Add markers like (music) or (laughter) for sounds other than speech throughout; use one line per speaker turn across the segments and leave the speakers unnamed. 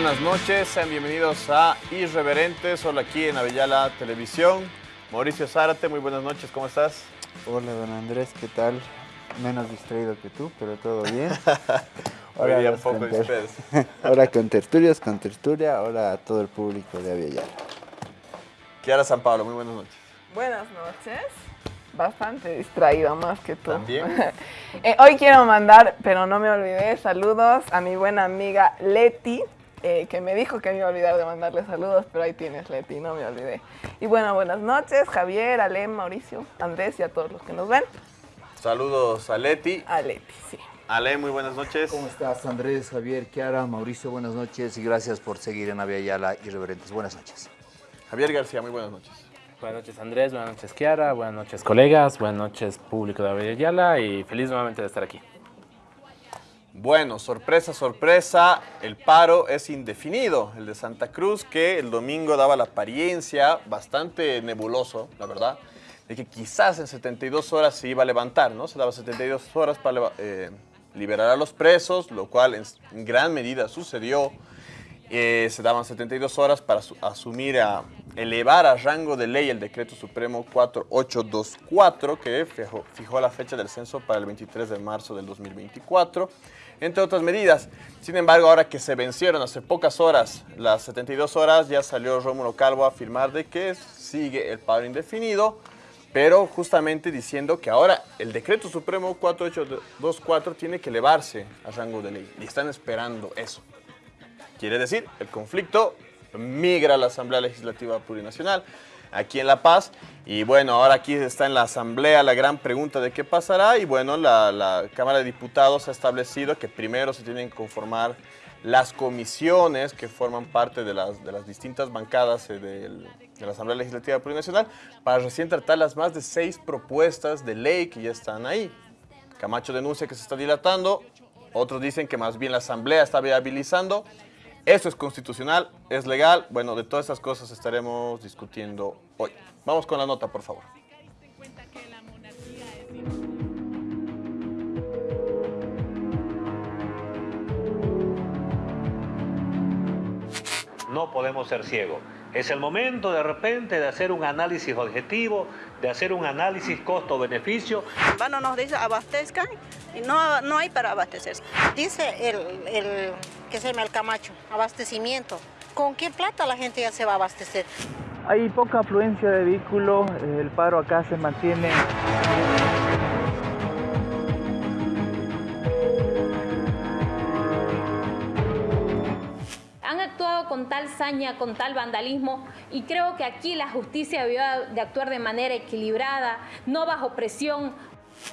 Buenas noches, sean bienvenidos a Irreverentes, solo aquí en Avellala Televisión. Mauricio Zárate, muy buenas noches, ¿cómo estás?
Hola, don Andrés, ¿qué tal? Menos distraído que tú, pero todo bien. (laughs)
Hoy día un poco
con ter-
disperso. (laughs)
ahora con tertulias, con tertulia, ahora a todo el público de Aviala.
Kiara San Pablo, muy buenas noches.
Buenas noches. Bastante distraído más que tú.
También. (laughs)
Eh, hoy quiero mandar, pero no me olvidé, saludos a mi buena amiga Leti, eh, que me dijo que me iba a olvidar de mandarle saludos, pero ahí tienes Leti, no me olvidé. Y bueno, buenas noches, Javier, Ale, Mauricio, Andrés y a todos los que nos ven.
Saludos a Leti.
A Leti, sí.
Ale, muy buenas noches.
¿Cómo estás, Andrés, Javier, Kiara, Mauricio? Buenas noches y gracias por seguir en Aviala Irreverentes. Buenas noches.
Javier García, muy buenas noches.
Buenas noches Andrés, buenas noches Kiara, buenas noches colegas, buenas noches público de Avellala y feliz nuevamente de estar aquí.
Bueno, sorpresa, sorpresa, el paro es indefinido, el de Santa Cruz, que el domingo daba la apariencia bastante nebuloso, la verdad, de que quizás en 72 horas se iba a levantar, ¿no? Se daba 72 horas para eh, liberar a los presos, lo cual en, gran medida sucedió. Eh, se daban 72 horas para su- asumir a elevar a rango de ley el decreto supremo 4824 que fijó, fijó la fecha del censo para el 23 de marzo del 2024, entre otras medidas. Sin embargo, ahora que se vencieron hace pocas horas las 72 horas, ya salió Rómulo Calvo a afirmar de que sigue el paro indefinido, pero justamente diciendo que ahora el decreto supremo 4824 tiene que elevarse a rango de ley y están esperando eso. Quiere decir, el conflicto migra a la Asamblea Legislativa Plurinacional aquí en La Paz. Y bueno, ahora aquí está en la Asamblea la gran pregunta de qué pasará. Y bueno, la, Cámara de Diputados ha establecido que primero se tienen que conformar las comisiones que forman parte de las, de las distintas bancadas eh, del- de la Asamblea Legislativa Plurinacional para recién tratar las más de seis propuestas de ley que ya están ahí. Camacho denuncia que se está dilatando, otros dicen que más bien la Asamblea está viabilizando. Esto es constitucional, es legal. Bueno, de todas estas cosas estaremos discutiendo hoy. Vamos con la nota, por favor.
No podemos ser ciegos. Es el momento de repente de hacer un análisis objetivo, de hacer un análisis costo-beneficio.
Bueno, nos dice abastezcan y no, no hay para abastecerse. Dice el, el que se llama el Camacho, abastecimiento. ¿Con qué plata la gente ya se va a abastecer?
Hay poca afluencia de vehículos, eh, el paro acá se mantiene.
Con tal saña, con tal vandalismo y creo que aquí la justicia debió de actuar de manera equilibrada, no bajo presión.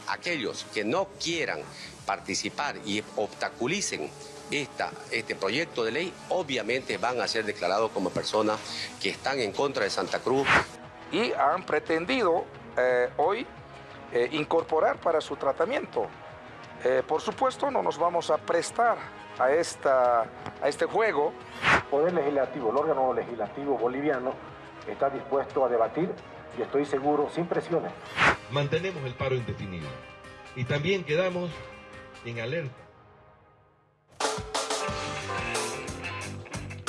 aquellos que no quieran participar y obstaculicen esta, este proyecto de ley, obviamente van a ser declarados como personas que están en contra de Santa Cruz.
y han pretendido eh, hoy eh, incorporar para su tratamiento. Eh, por supuesto, no nos vamos a prestar a, esta, a este juego.
Poder Legislativo, el órgano legislativo boliviano, está dispuesto a debatir y estoy seguro, sin presiones.
mantenemos el paro indefinido y también quedamos en alerta.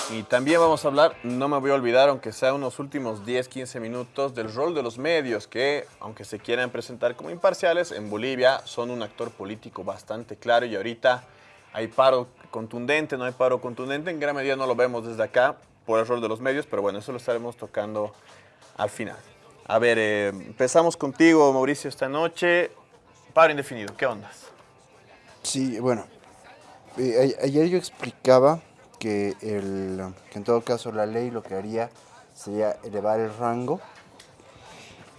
Y también vamos a hablar, no me voy a olvidar, aunque sea unos últimos 10, 15 minutos, del rol de los medios, que aunque se quieran presentar como imparciales, en Bolivia son un actor político bastante claro y ahorita hay paro contundente, no hay paro contundente, en gran medida no lo vemos desde acá por el rol de los medios, pero bueno, eso lo estaremos tocando al final. A ver, eh, empezamos contigo, Mauricio, esta noche. Paro indefinido, ¿qué ondas?
Sí, bueno, eh, ayer yo explicaba que, el, que en todo caso la ley lo que haría sería elevar el rango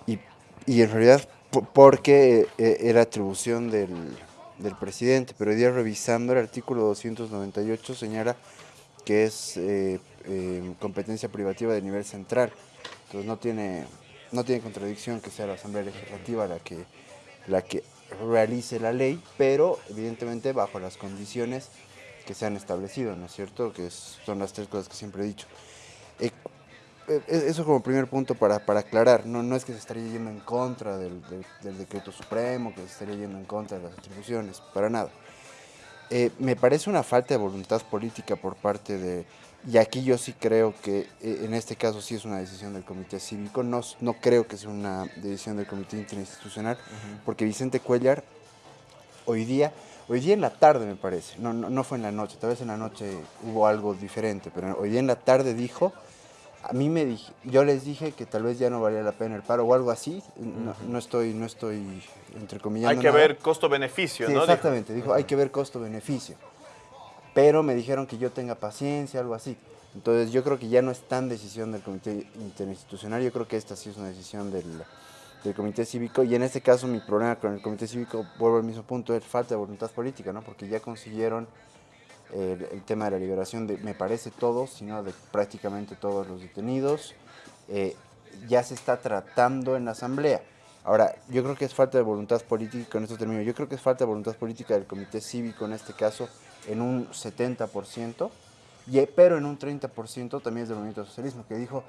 y, y en realidad po- porque eh, era atribución del, del presidente, pero hoy día revisando el artículo 298 señala que es eh, eh, competencia privativa de nivel central, entonces no tiene, no tiene contradicción que sea la Asamblea Legislativa la que, la que realice la ley, pero evidentemente bajo las condiciones que se han establecido, ¿no es cierto? Que son las tres cosas que siempre he dicho. Eh, eso como primer punto para, para aclarar, no, no es que se estaría yendo en contra del, del- del decreto supremo, que se estaría yendo en contra de las atribuciones, para nada. eh, me parece una falta de voluntad política por parte de... Y aquí yo sí creo que eh, en este caso sí es una decisión del comité cívico, no, no creo que sea una decisión del comité interinstitucional, porque Vicente Cuellar hoy día, hoy día en la tarde me parece, no, no, no fue en la noche, tal vez en la noche hubo algo diferente, pero hoy día en la tarde dijo a mí me dije, yo les dije que tal vez ya no valía la pena el paro o algo así, no, no estoy, no estoy entre comillas.
Hay que ver costo-beneficio, ¿no?
Exactamente, dijo, hay que ver costo-beneficio. Pero me dijeron que yo tenga paciencia, algo así. Entonces yo creo que ya no es tan decisión del comité interinstitucional, yo creo que esta sí es una decisión del, del comité cívico y en este caso mi problema con el comité cívico, vuelvo al mismo punto, es falta de voluntad política, ¿no? Porque ya consiguieron el, tema de la liberación de, me parece todos, sino de prácticamente todos los detenidos, eh, ya se está tratando en la asamblea. Ahora, yo creo que es falta de voluntad política, con esto termino, yo creo que es falta de voluntad política del comité cívico en este caso en un 70%, y, pero en un 30% también es del movimiento socialismo, que dijo,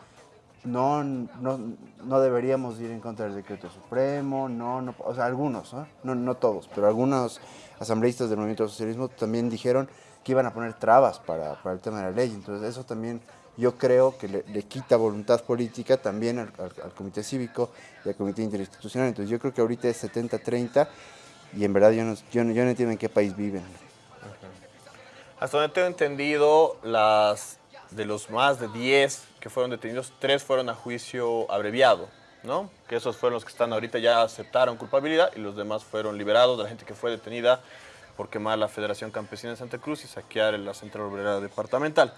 no, no, no, deberíamos ir en contra del decreto supremo, no, no o sea, algunos, no, no todos, pero algunos asambleístas del movimiento socialismo también dijeron que iban a poner trabas para, para, el tema de la ley. Entonces eso también yo creo que le, quita voluntad política también al, Comité Cívico y al Comité Interinstitucional. Entonces yo creo que ahorita es 70-30 y en verdad yo no, yo, no, entiendo en qué país viven.
Hasta donde tengo entendido, las de los más de 10 que fueron detenidos, tres fueron a juicio abreviado, ¿no? Que esos fueron los que están ahorita ya aceptaron culpabilidad y los demás fueron liberados de la gente que fue detenida por quemar la Federación Campesina de Santa Cruz y saquear la Central Obrera Departamental.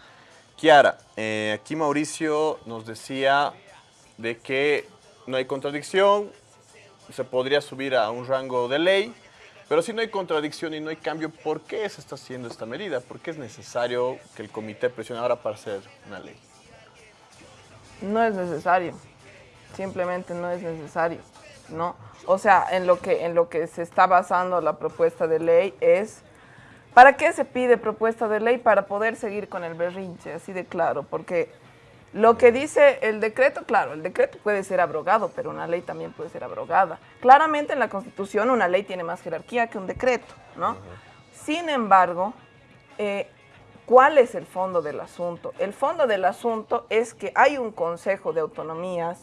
Kiara, eh, aquí Mauricio nos decía de que no hay contradicción, se podría subir a un rango de ley, pero si no hay contradicción y no hay cambio, ¿por qué se está haciendo esta medida? ¿Por qué es necesario que el comité presione ahora para hacer una ley?
No es necesario, simplemente no es necesario, ¿no? O sea, en lo que, en lo que se está basando la propuesta de ley es, ¿para qué se pide propuesta de ley? Para poder seguir con el berrinche, así de claro, porque lo que dice el decreto, claro, el decreto puede ser abrogado, pero una ley también puede ser abrogada. Claramente en la Constitución una ley tiene más jerarquía que un decreto, ¿no? Sin embargo, eh, ¿cuál es el fondo del asunto? El fondo del asunto es que hay un Consejo de Autonomías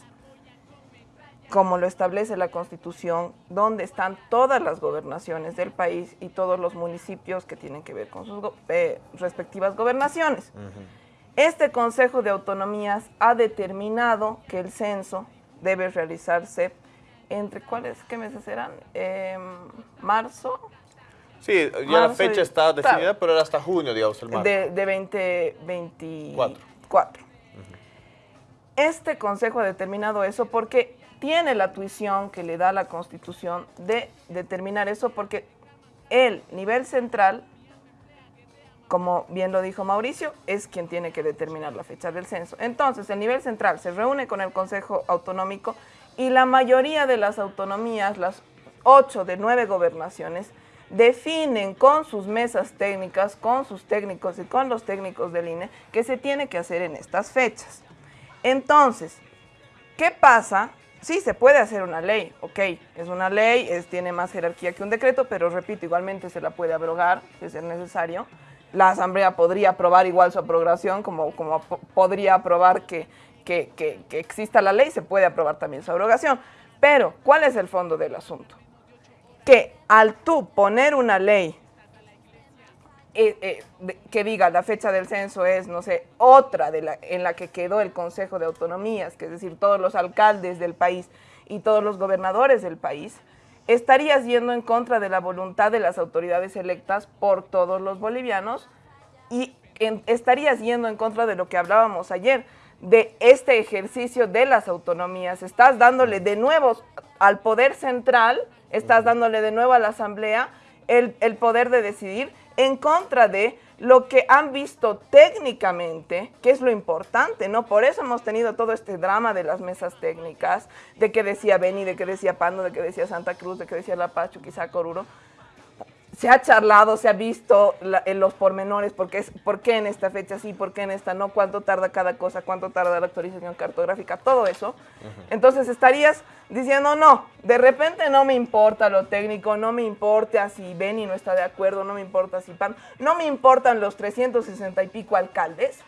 como lo establece la Constitución, donde están todas las gobernaciones del país y todos los municipios que tienen que ver con sus eh, respectivas gobernaciones. Este Consejo de Autonomías ha determinado que el censo debe realizarse entre, ¿cuáles, qué meses serán? Em, ¿Marzo?
Sí, ya la fecha está definida, pero era hasta junio, digamos, el marzo.
De, de 2024. Este consejo ha determinado eso porque tiene la tuición que le da la Constitución de determinar eso porque el nivel central, como bien lo dijo Mauricio, es quien tiene que determinar la fecha del censo. Entonces, el nivel central se reúne con el Consejo Autonómico y la mayoría de las autonomías, las ocho de nueve gobernaciones, definen con sus mesas técnicas, con sus técnicos y con los técnicos del INE, que se tiene que hacer en estas fechas. Entonces, ¿qué pasa sí, se puede hacer una ley, ok, es una ley, tiene más jerarquía que un decreto, pero repito, igualmente se la puede abrogar si es necesario. La Asamblea podría aprobar igual su aprobación, como, como podría aprobar que, que, que, que exista la ley, se puede aprobar también su abrogación. Pero, ¿cuál es el fondo del asunto? Que al tú poner una ley eh, eh, que diga la fecha del censo es, no sé, otra de la, en la que quedó el Consejo de Autonomías, que es decir, todos los alcaldes del país y todos los gobernadores del país, estarías yendo en contra de la voluntad de las autoridades electas por todos los bolivianos y estarías yendo en contra de lo que hablábamos ayer, de este ejercicio de las autonomías. Estás dándole de nuevo al poder central, estás dándole de nuevo a la asamblea el, el poder de decidir en contra de lo que han visto técnicamente, que es lo importante, ¿no? Por eso hemos tenido todo este drama de las mesas técnicas, de que decía Beni, de que decía Pando, de que decía Santa Cruz, de que decía La Paz, quizá Coruro. Se ha charlado, se ha visto la, en los pormenores, porque es, por qué en esta fecha sí, por qué en esta no, cuánto tarda cada cosa, cuánto tarda la actualización cartográfica, todo eso. Entonces estarías diciendo, no, de repente no me importa lo técnico, no me importa si Beni no está de acuerdo, no me importa si PAN, no me importan los 360 y pico alcaldes,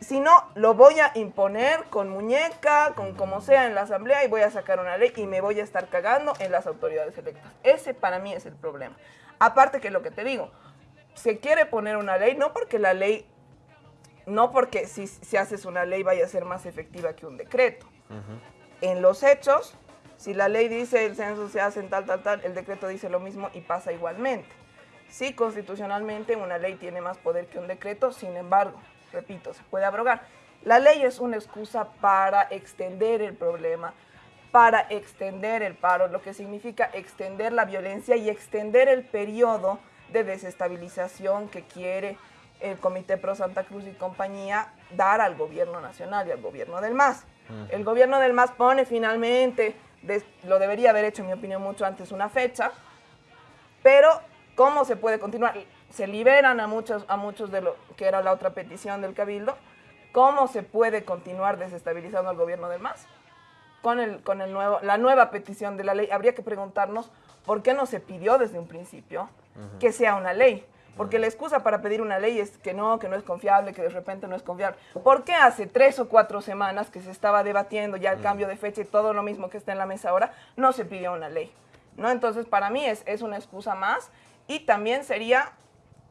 si no, lo voy a imponer con muñeca, con como sea en la asamblea y voy a sacar una ley y me voy a estar cagando en las autoridades electas. Ese para mí es el problema. Aparte que lo que te digo, se quiere poner una ley, no porque la ley, no porque si, si haces una ley vaya a ser más efectiva que un decreto. En los hechos, si la ley dice el censo se hace en tal, tal, tal, el decreto dice lo mismo y pasa igualmente. Sí, constitucionalmente una ley tiene más poder que un decreto, sin embargo, repito, se puede abrogar. La ley es una excusa para extender el problema, para extender el paro, lo que significa extender la violencia y extender el periodo de desestabilización que quiere el Comité Pro Santa Cruz y compañía dar al gobierno nacional y al gobierno del MAS. El gobierno del MAS pone finalmente, lo debería haber hecho en mi opinión mucho antes, una fecha, pero ¿cómo se puede continuar? se liberan a muchos, a muchos de lo que era la otra petición del Cabildo, ¿cómo se puede continuar desestabilizando al gobierno del MAS? Con, el, con el nuevo, la nueva petición de la ley, habría que preguntarnos por qué no se pidió desde un principio que sea una ley. Porque la excusa para pedir una ley es que no, que no es confiable, que de repente no es confiable. ¿Por qué hace tres o cuatro semanas que se estaba debatiendo ya el cambio de fecha y todo lo mismo que está en la mesa ahora, no se pidió una ley? ¿No? Entonces, para mí es, es una excusa más y también sería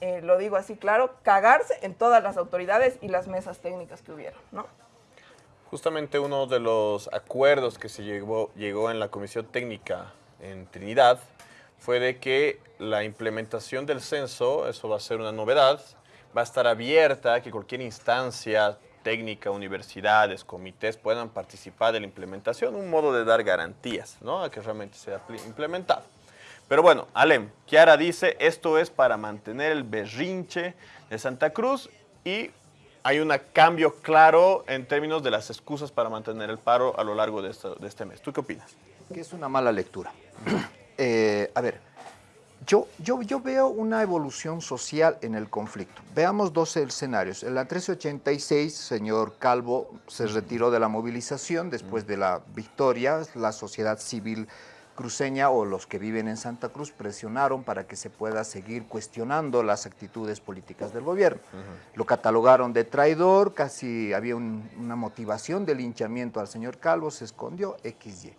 eh, lo digo así claro, cagarse en todas las autoridades y las mesas técnicas que hubieron, ¿no?
Justamente uno de los acuerdos que se llegó, en la Comisión Técnica en Trinidad fue de que la implementación del censo, eso va a ser una novedad, va a estar abierta a que cualquier instancia técnica, universidades, comités puedan participar de la implementación, un modo de dar garantías ¿no? a que realmente sea implementado. Pero bueno, Alem, Kiara dice, esto es para mantener el berrinche de Santa Cruz y hay un cambio claro en términos de las excusas para mantener el paro a lo largo de, este mes. ¿Tú qué opinas?
Que es una mala lectura. (clears throat) Eh, a ver, yo, yo, yo, veo una evolución social en el conflicto. Veamos dos escenarios. En la 1386, señor Calvo se retiró de la movilización después de la victoria. La sociedad civil cruceña o los que viven en Santa Cruz presionaron para que se pueda seguir cuestionando las actitudes políticas del gobierno. Lo catalogaron de traidor, casi había una motivación de linchamiento al señor Calvo, se escondió XY.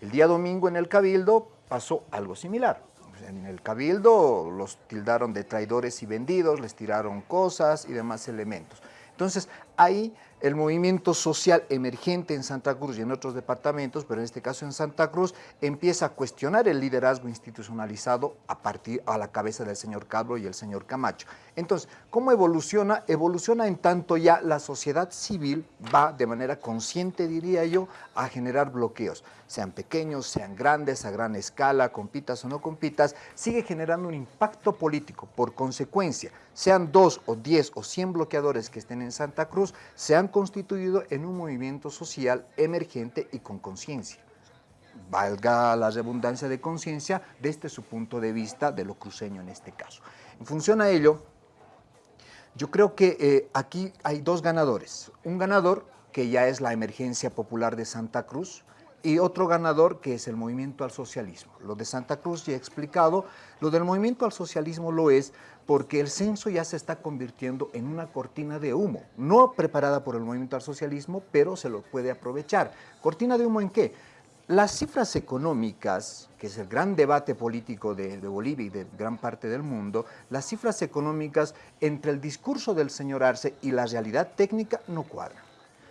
El día domingo en el Cabildo pasó algo similar. En el Cabildo los tildaron de traidores y vendidos, les tiraron cosas y demás elementos. Entonces, ahí el movimiento social emergente en Santa Cruz y en otros departamentos, pero en este caso en Santa Cruz, empieza a cuestionar el liderazgo institucionalizado a partir a la cabeza del señor Cabro y el señor Camacho. Entonces, ¿cómo evoluciona? Evoluciona en tanto ya la sociedad civil va de manera consciente, diría yo, a generar bloqueos, sean pequeños, sean grandes, a gran escala, compitas o no compitas, sigue generando un impacto político. Por consecuencia, sean dos o diez o cien bloqueadores que estén en Santa Cruz, se han constituido en un movimiento social emergente y con conciencia valga la redundancia de conciencia, desde su punto de vista de lo cruceño en este caso. En función a ello, yo creo que eh, aquí hay dos ganadores. Un ganador que ya es la emergencia popular de Santa Cruz y otro ganador que es el movimiento al socialismo. Lo de Santa Cruz ya he explicado, lo del movimiento al socialismo lo es porque el censo ya se está convirtiendo en una cortina de humo, no preparada por el movimiento al socialismo, pero se lo puede aprovechar. ¿Cortina de humo en qué? Las cifras económicas, que es el gran debate político de, Bolivia y de gran parte del mundo, las cifras económicas entre el discurso del señor Arce y la realidad técnica no cuadran.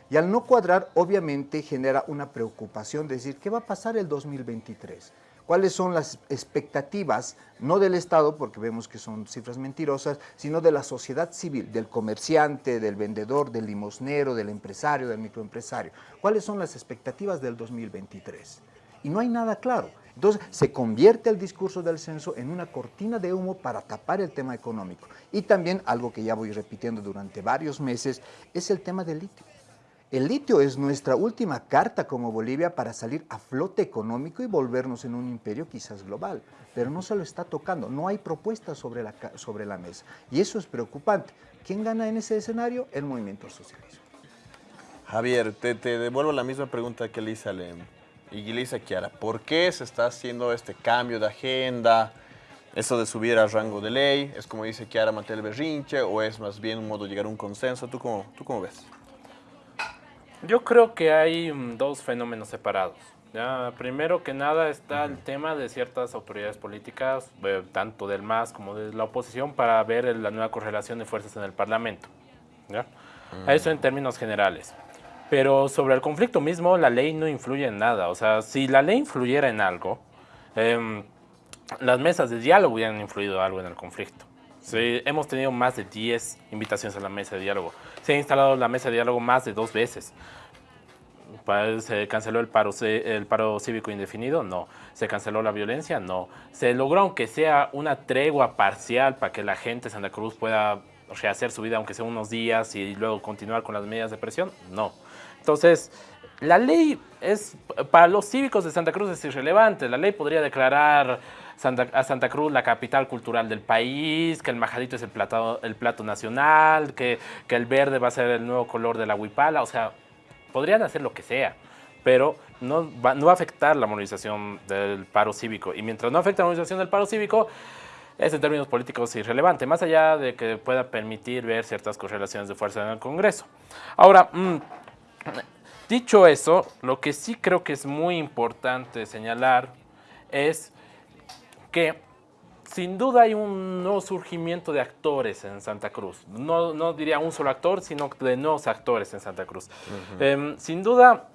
Y al no cuadrar, obviamente genera una preocupación de decir, ¿qué va a pasar el 2023? cuáles son las expectativas, no del Estado, porque vemos que son cifras mentirosas, sino de la sociedad civil, del comerciante, del vendedor, del limosnero, del empresario, del microempresario. ¿Cuáles son las expectativas del 2023? Y no hay nada claro. Entonces se convierte el discurso del censo en una cortina de humo para tapar el tema económico. Y también algo que ya voy repitiendo durante varios meses es el tema del litio. El litio es nuestra última carta como Bolivia para salir a flote económico y volvernos en un imperio quizás global. Pero no se lo está tocando, no hay propuestas sobre la, sobre la mesa. Y eso es preocupante. ¿Quién gana en ese escenario? El movimiento socialista.
Javier, te, te devuelvo la misma pregunta que le hice a Lem y le hice a Kiara. ¿Por qué se está haciendo este cambio de agenda? Eso de subir al rango de ley, ¿es como dice Kiara Matel Berrinche o es más bien un modo de llegar a un consenso? ¿Tú cómo, tú cómo ves?
Yo creo que hay mm, dos fenómenos separados. Ya, primero que nada está el tema de ciertas autoridades políticas, eh, tanto del MAS como de la oposición, para ver el- la nueva correlación de fuerzas en el Parlamento. ¿ya? Eso en términos generales. Pero sobre el conflicto mismo, la ley no influye en nada. O sea, si la ley influyera en algo, em, las mesas de diálogo hubieran influido algo en el conflicto. Sí, hemos tenido más de 10 invitaciones a la mesa de diálogo. Se ha instalado la mesa de diálogo más de dos veces. ¿Se canceló el paro, el paro cívico indefinido? No. ¿Se canceló la violencia? No. ¿Se logró aunque sea una tregua parcial para que la gente de Santa Cruz pueda rehacer su vida aunque sea unos días y luego continuar con las medidas de presión? No. Entonces, la ley es, para los cívicos de Santa Cruz es irrelevante. La ley podría declarar A Santa Cruz la capital cultural del país, que el majadito es el plato, el plato nacional, que, que el verde va a ser el nuevo color de la huipala. O sea, podrían hacer lo que sea, pero no va, no va a afectar la movilización del paro cívico. Y mientras no afecte la movilización del paro cívico, es en términos políticos irrelevante, más allá de que pueda permitir ver ciertas correlaciones de fuerza en el Congreso. Ahora, mm, dicho eso, lo que sí creo que es muy importante señalar es que sin duda hay un nuevo surgimiento de actores en Santa Cruz. No, no diría un solo actor, sino de nuevos actores en Santa Cruz. Em, sin duda,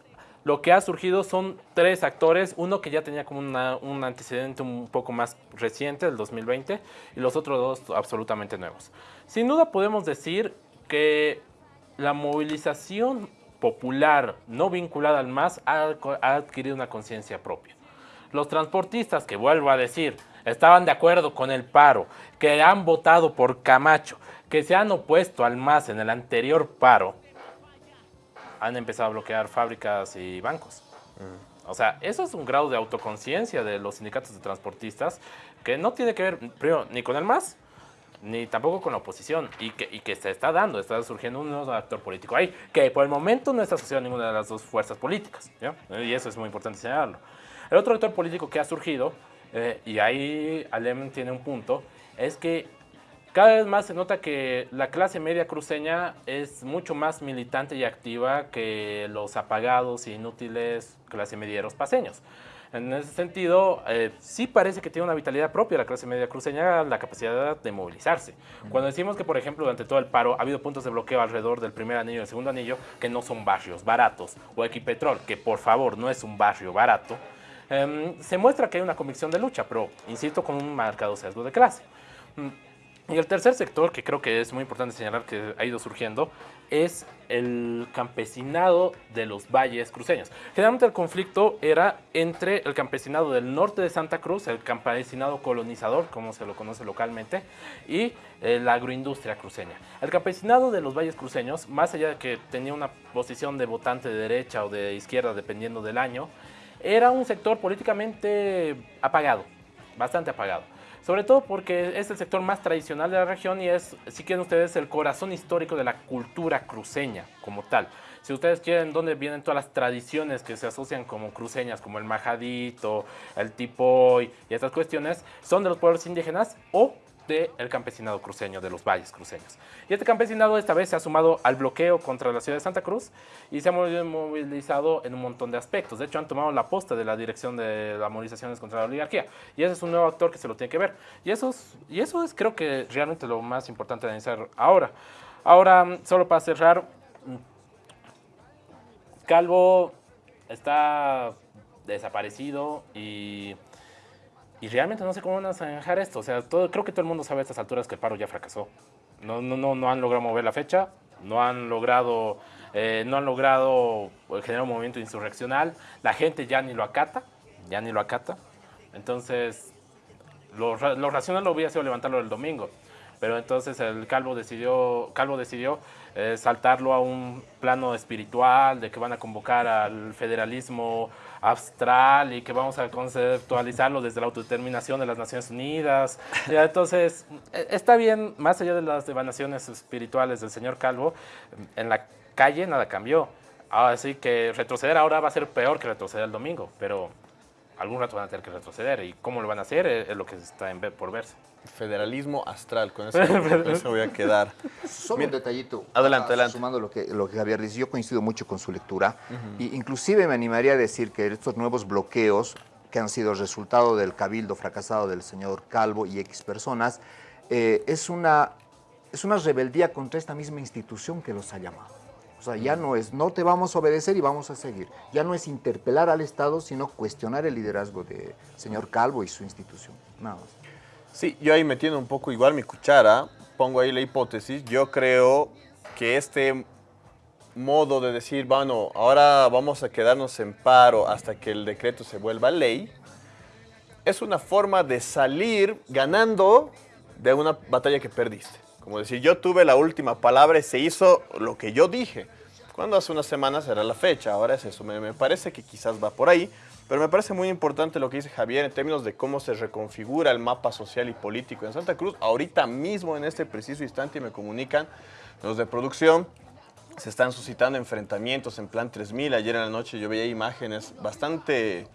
lo que ha surgido son tres actores, uno que ya tenía como una- un antecedente un poco más reciente, del 2020, y los otros dos absolutamente nuevos. Sin duda podemos decir que la movilización popular no vinculada al MAS ha, ha adquirido una conciencia propia. Los transportistas, que vuelvo a decir, estaban de acuerdo con el paro, que han votado por Camacho, que se han opuesto al MAS en el anterior paro, han empezado a bloquear fábricas y bancos. O sea, eso es un grado de autoconciencia de los sindicatos de transportistas que no tiene que ver, primero, ni con el MAS, ni tampoco con la oposición, y que, y que se está dando, está surgiendo un nuevo actor político ahí, que por el momento no está asociado a ninguna de las dos fuerzas políticas, ¿ya? y eso es muy importante señalarlo. El otro actor político que ha surgido, eh, y ahí Alem tiene un punto, es que cada vez más se nota que la clase media cruceña es mucho más militante y activa que los apagados e inútiles clase medieros paseños. En ese sentido, eh, sí parece que tiene una vitalidad propia la clase media cruceña, la capacidad de movilizarse. Cuando decimos que, por ejemplo, durante todo el paro ha habido puntos de bloqueo alrededor del primer anillo y el segundo anillo, que no son barrios baratos, o Equipetrol, que por favor no es un barrio barato, em, se muestra que hay una convicción de lucha, pero, insisto, con un marcado sesgo de clase. Mm, y el tercer sector, que creo que es muy importante señalar que ha ido surgiendo, es el campesinado de los valles cruceños. Generalmente el conflicto era entre el campesinado del norte de Santa Cruz, el campesinado colonizador, como se lo conoce localmente, y eh, la agroindustria cruceña. El campesinado de los valles cruceños, más allá de que tenía una posición de votante de derecha o de izquierda, dependiendo del año, era un sector políticamente apagado, bastante apagado. Sobre todo porque es el sector más tradicional de la región y es, si quieren ustedes, el corazón histórico de la cultura cruceña como tal. Si ustedes quieren dónde vienen todas las tradiciones que se asocian como cruceñas, como el majadito, el tipoy y estas cuestiones, son de los pueblos indígenas o del campesinado cruceño, de los valles cruceños. Y este campesinado esta vez se ha sumado al bloqueo contra la ciudad de Santa Cruz y se ha movilizado en un montón de aspectos. De hecho, han tomado la posta de la dirección de las movilizaciones contra la oligarquía. Y ese es un nuevo actor que se lo tiene que ver. Y eso es, y eso es creo que realmente lo más importante de analizar ahora. Ahora, solo para cerrar, Calvo está desaparecido y, y realmente no sé cómo van a zanjar esto. O sea, todo, creo que todo el mundo sabe a estas alturas que el paro ya fracasó. No, no, no, no han logrado mover la fecha, no han logrado, eh, no han logrado generar un movimiento insurreccional. La gente ya ni lo acata, ya ni lo acata. Entonces, lo, lo racional lo hubiera sido levantarlo el domingo. Pero entonces el Calvo decidió, Calvo decidió eh, saltarlo a un plano espiritual, de que van a convocar al federalismo abstral y que vamos a conceptualizarlo desde la autodeterminación de las Naciones Unidas. Ya, entonces, eh, está bien, más allá de las divanaciones espirituales del señor Calvo, en la calle nada cambió. Así que retroceder ahora va a ser peor que retroceder el domingo, pero algún rato van a tener que retroceder y cómo lo van a hacer es, es lo que está en ver, por verse.
Federalismo astral, con eso, con eso voy a quedar.
Solo un detallito.
Adelante, adelante.
Sumando lo que, lo que Javier dice, yo coincido mucho con su lectura. y inclusive me animaría a decir que estos nuevos bloqueos que han sido resultado del cabildo fracasado del señor Calvo y X personas, eh, es, una, es una rebeldía contra esta misma institución que los ha llamado. O sea, ya no es, no te vamos a obedecer y vamos a seguir. Ya no es interpelar al Estado, sino cuestionar el liderazgo del señor Calvo y su institución. Nada más.
Sí, yo ahí metiendo un poco igual mi cuchara, pongo ahí la hipótesis, yo creo que este modo de decir, bueno, ahora vamos a quedarnos en paro hasta que el decreto se vuelva ley, es una forma de salir ganando de una batalla que perdiste. Como decir, yo tuve la última palabra y se hizo lo que yo dije. Cuando hace unas semanas era la fecha, ahora es eso. Me, me parece que quizás va por ahí, pero me parece muy importante lo que dice Javier en términos de cómo se reconfigura el mapa social y político en Santa Cruz. Ahorita mismo, en este preciso instante, me comunican los de producción, se están suscitando enfrentamientos en Plan 3000. Ayer en la noche yo veía imágenes bastante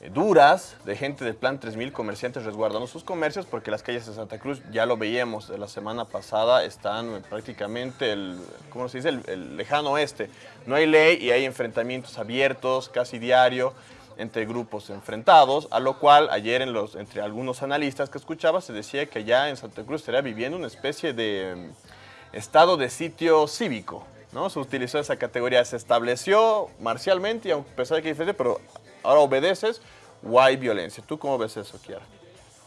eh, duras de gente del Plan 3000, comerciantes resguardando sus comercios, porque las calles de Santa Cruz, ya lo veíamos de la semana pasada, están prácticamente, el, ¿cómo se dice?, el lejano oeste. No hay ley y hay enfrentamientos abiertos casi diario entre grupos enfrentados, a lo cual ayer en los, entre algunos analistas que escuchaba se decía que ya en Santa Cruz estaría viviendo una especie de mm, estado de sitio cívico, ¿no? Se utilizó esa categoría, se estableció marcialmente y a pesar de que hay diferencia, pero ahora obedeces o hay violencia. ¿Tú cómo ves eso, Kiara?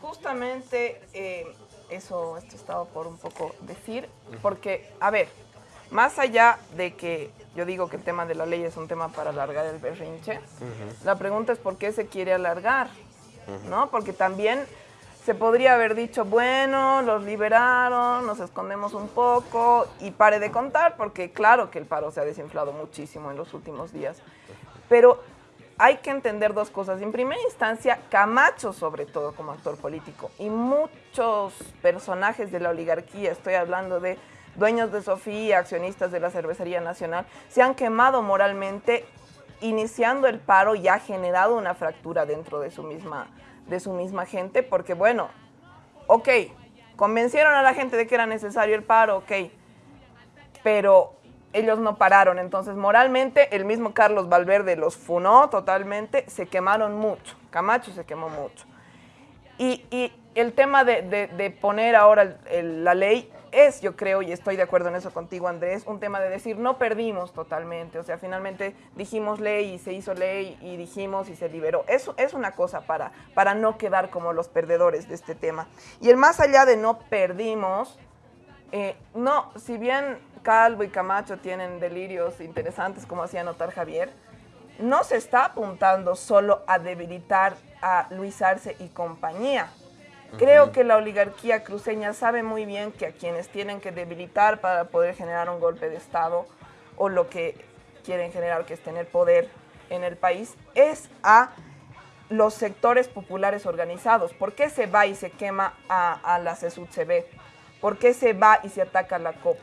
Justamente eh, eso esto estaba por un poco decir, porque, a ver, más allá de que yo digo que el tema de la ley es un tema para alargar el berrinche, la pregunta es por qué se quiere alargar, ¿no? Porque también se podría haber dicho, bueno, los liberaron, nos escondemos un poco y pare de contar, porque claro que el paro se ha desinflado muchísimo en los últimos días. Pero hay que entender dos cosas. En primera instancia, Camacho, sobre todo como actor político, y muchos personajes de la oligarquía, estoy hablando de dueños de Sofía, accionistas de la Cervecería Nacional, se han quemado moralmente iniciando el paro y ha generado una fractura dentro de su misma, de su misma gente, porque bueno, ok, convencieron a la gente de que era necesario el paro, ok, pero ellos no pararon, entonces moralmente el mismo Carlos Valverde los funó totalmente, se quemaron mucho, Camacho se quemó mucho. Y, y el tema de, de- poner ahora la ley es, yo creo, y estoy de acuerdo en eso contigo, Andrés, un tema de decir, no perdimos totalmente, o sea, finalmente dijimos ley y se hizo ley y dijimos y se liberó. Eso es una cosa para, para no quedar como los perdedores de este tema. Y el más allá de no perdimos, eh, no, si bien Calvo y Camacho tienen delirios interesantes, como hacía notar Javier, no se está apuntando solo a debilitar a Luis Arce y compañía. Creo que la oligarquía cruceña sabe muy bien que a quienes tienen que debilitar para poder generar un golpe de Estado o lo que quieren generar, que es tener poder en el país, es a los sectores populares organizados. ¿Por qué se va y se quema a, a la CSUCB? ¿Por qué se va y se ataca a la COP?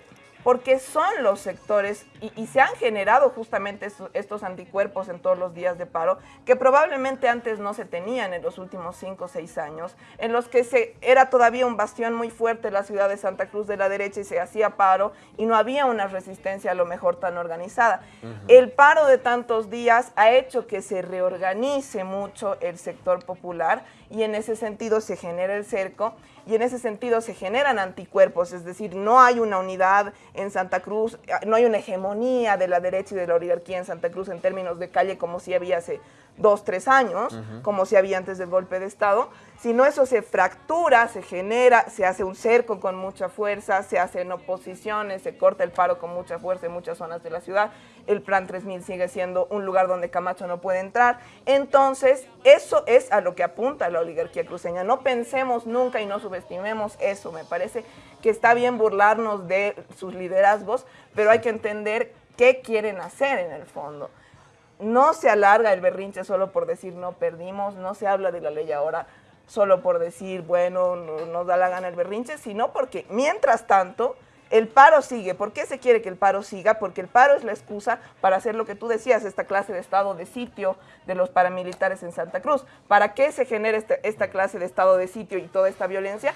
Porque son los sectores y, y se han generado justamente estos, estos anticuerpos en todos los días de paro que probablemente antes no se tenían en los últimos cinco o seis años, en los que se, era todavía un bastión muy fuerte la ciudad de Santa Cruz de la derecha y se hacía paro y no había una resistencia a lo mejor tan organizada. El paro de tantos días ha hecho que se reorganice mucho el sector popular y en ese sentido se genera el cerco y en ese sentido se generan anticuerpos, es decir, no hay una unidad en Santa Cruz, no hay una hegemonía de la derecha y de la oligarquía en Santa Cruz en términos de calle como si había dos, tres años, como si había antes del golpe de Estado, Si no, eso se fractura, se genera, se hace un cerco con mucha fuerza, se hacen oposiciones, se corta el paro con mucha fuerza en muchas zonas de la ciudad. El Plan 3000 sigue siendo un lugar donde Camacho no puede entrar. Entonces, eso es a lo que apunta la oligarquía cruceña. No pensemos nunca y no subestimemos eso. Me parece que está bien burlarnos de sus liderazgos, pero hay que entender qué quieren hacer en el fondo. No se alarga el berrinche solo por decir no perdimos, no se habla de la ley ahora solo por decir, bueno, no, nos da la gana el berrinche, sino porque mientras tanto el paro sigue. ¿Por qué se quiere que el paro siga? Porque el paro es la excusa para hacer lo que tú decías, esta clase de estado de sitio de los paramilitares en Santa Cruz. ¿Para qué se genera este, esta clase de estado de sitio y toda esta violencia?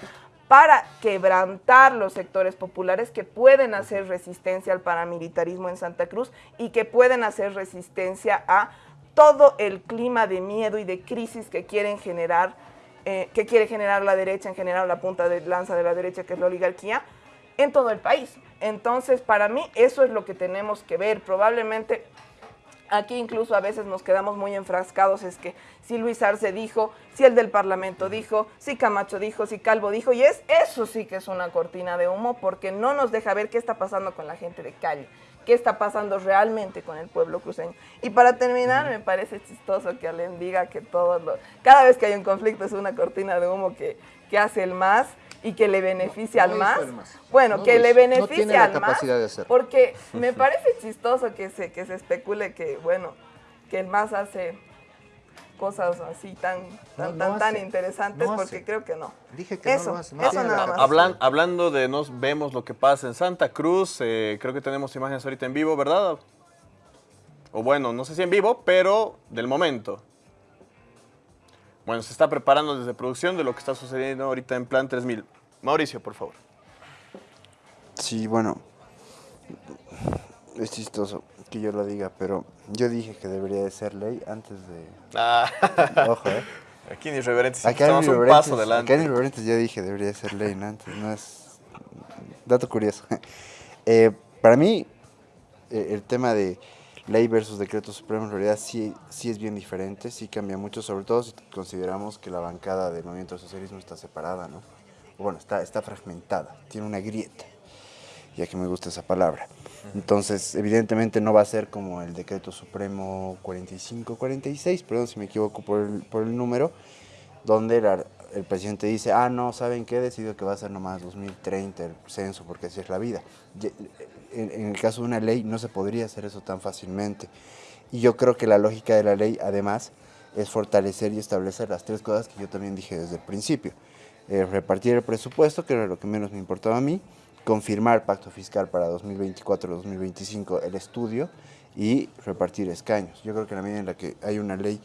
Para quebrantar los sectores populares que pueden hacer resistencia al paramilitarismo en Santa Cruz y que pueden hacer resistencia a todo el clima de miedo y de crisis que quieren generar eh, que quiere generar la derecha, en general la punta de lanza de la derecha, que es la oligarquía, en todo el país. Entonces, para mí, eso es lo que tenemos que ver. Probablemente aquí incluso a veces nos quedamos muy enfrascados, es que si Luis Arce dijo, si el del Parlamento dijo, si Camacho dijo, si Calvo dijo, y es eso sí que es una cortina de humo porque no nos deja ver qué está pasando con la gente de calle qué está pasando realmente con el pueblo cruceño. Y para terminar, me parece chistoso que Alén diga que todo cada vez que hay un conflicto es una cortina de humo que, que hace el más y que le beneficia al más. Bueno, que le beneficia al más. Porque (laughs) me parece chistoso que se, que se especule que, bueno, que el más hace cosas así tan tan, tan, tan, interesantes porque creo que no.
Dije que
eso,
no
eso nada más.
Hablan, hablando de nos vemos lo que pasa en Santa Cruz, eh, creo que tenemos imágenes ahorita en vivo, ¿verdad? O bueno, no sé si en vivo, pero del momento. Bueno, se está preparando desde producción de lo que está sucediendo ahorita en Plan 3000. Mauricio, por favor.
Sí, bueno, es chistoso que yo lo diga, pero yo dije que debería de ser ley antes de...
Ah.
Ojo, ¿eh?
Aquí en Irreverentes
Acá en
estamos un
Irreverentes-
paso adelante.
Acá en Irreverentes yo dije debería de ser ley, ¿no? Antes, no es... Dato curioso. (laughs) Eh, para mí, eh, el tema de ley versus decreto supremo en realidad sí, sí es bien diferente, sí cambia mucho, sobre todo si consideramos que la bancada del movimiento del socialismo está separada, ¿no? Bueno, está, está fragmentada, tiene una grieta, ya que me gusta esa palabra. Entonces, evidentemente no va a ser como el decreto supremo 45-46, perdón si me equivoco por el, por el número, donde la- el presidente dice, ah, no, ¿saben qué? Decido que va a ser nomás 2030 el censo, porque así es la vida. En, el caso de una ley no se podría hacer eso tan fácilmente. Y yo creo que la lógica de la ley, además, es fortalecer y establecer las tres cosas que yo también dije desde el principio. Eh, repartir el presupuesto, que era lo que menos me importaba a mí, confirmar pacto fiscal para 2024-2025, el estudio, y repartir escaños. Yo creo que en la medida en la que hay una ley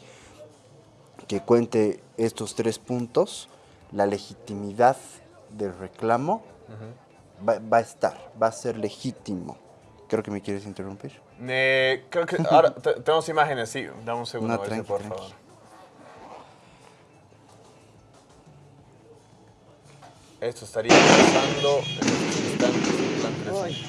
que cuente estos tres puntos, la legitimidad del reclamo va, va a estar, va a ser legítimo. Creo que me quieres interrumpir.
Eh, creo que ahora te- tenemos imágenes, sí. Dame un segundo,
No, tranqui,
por
tranqui.
favor. Esto estaría pasando en estos instantes en Plan 3000.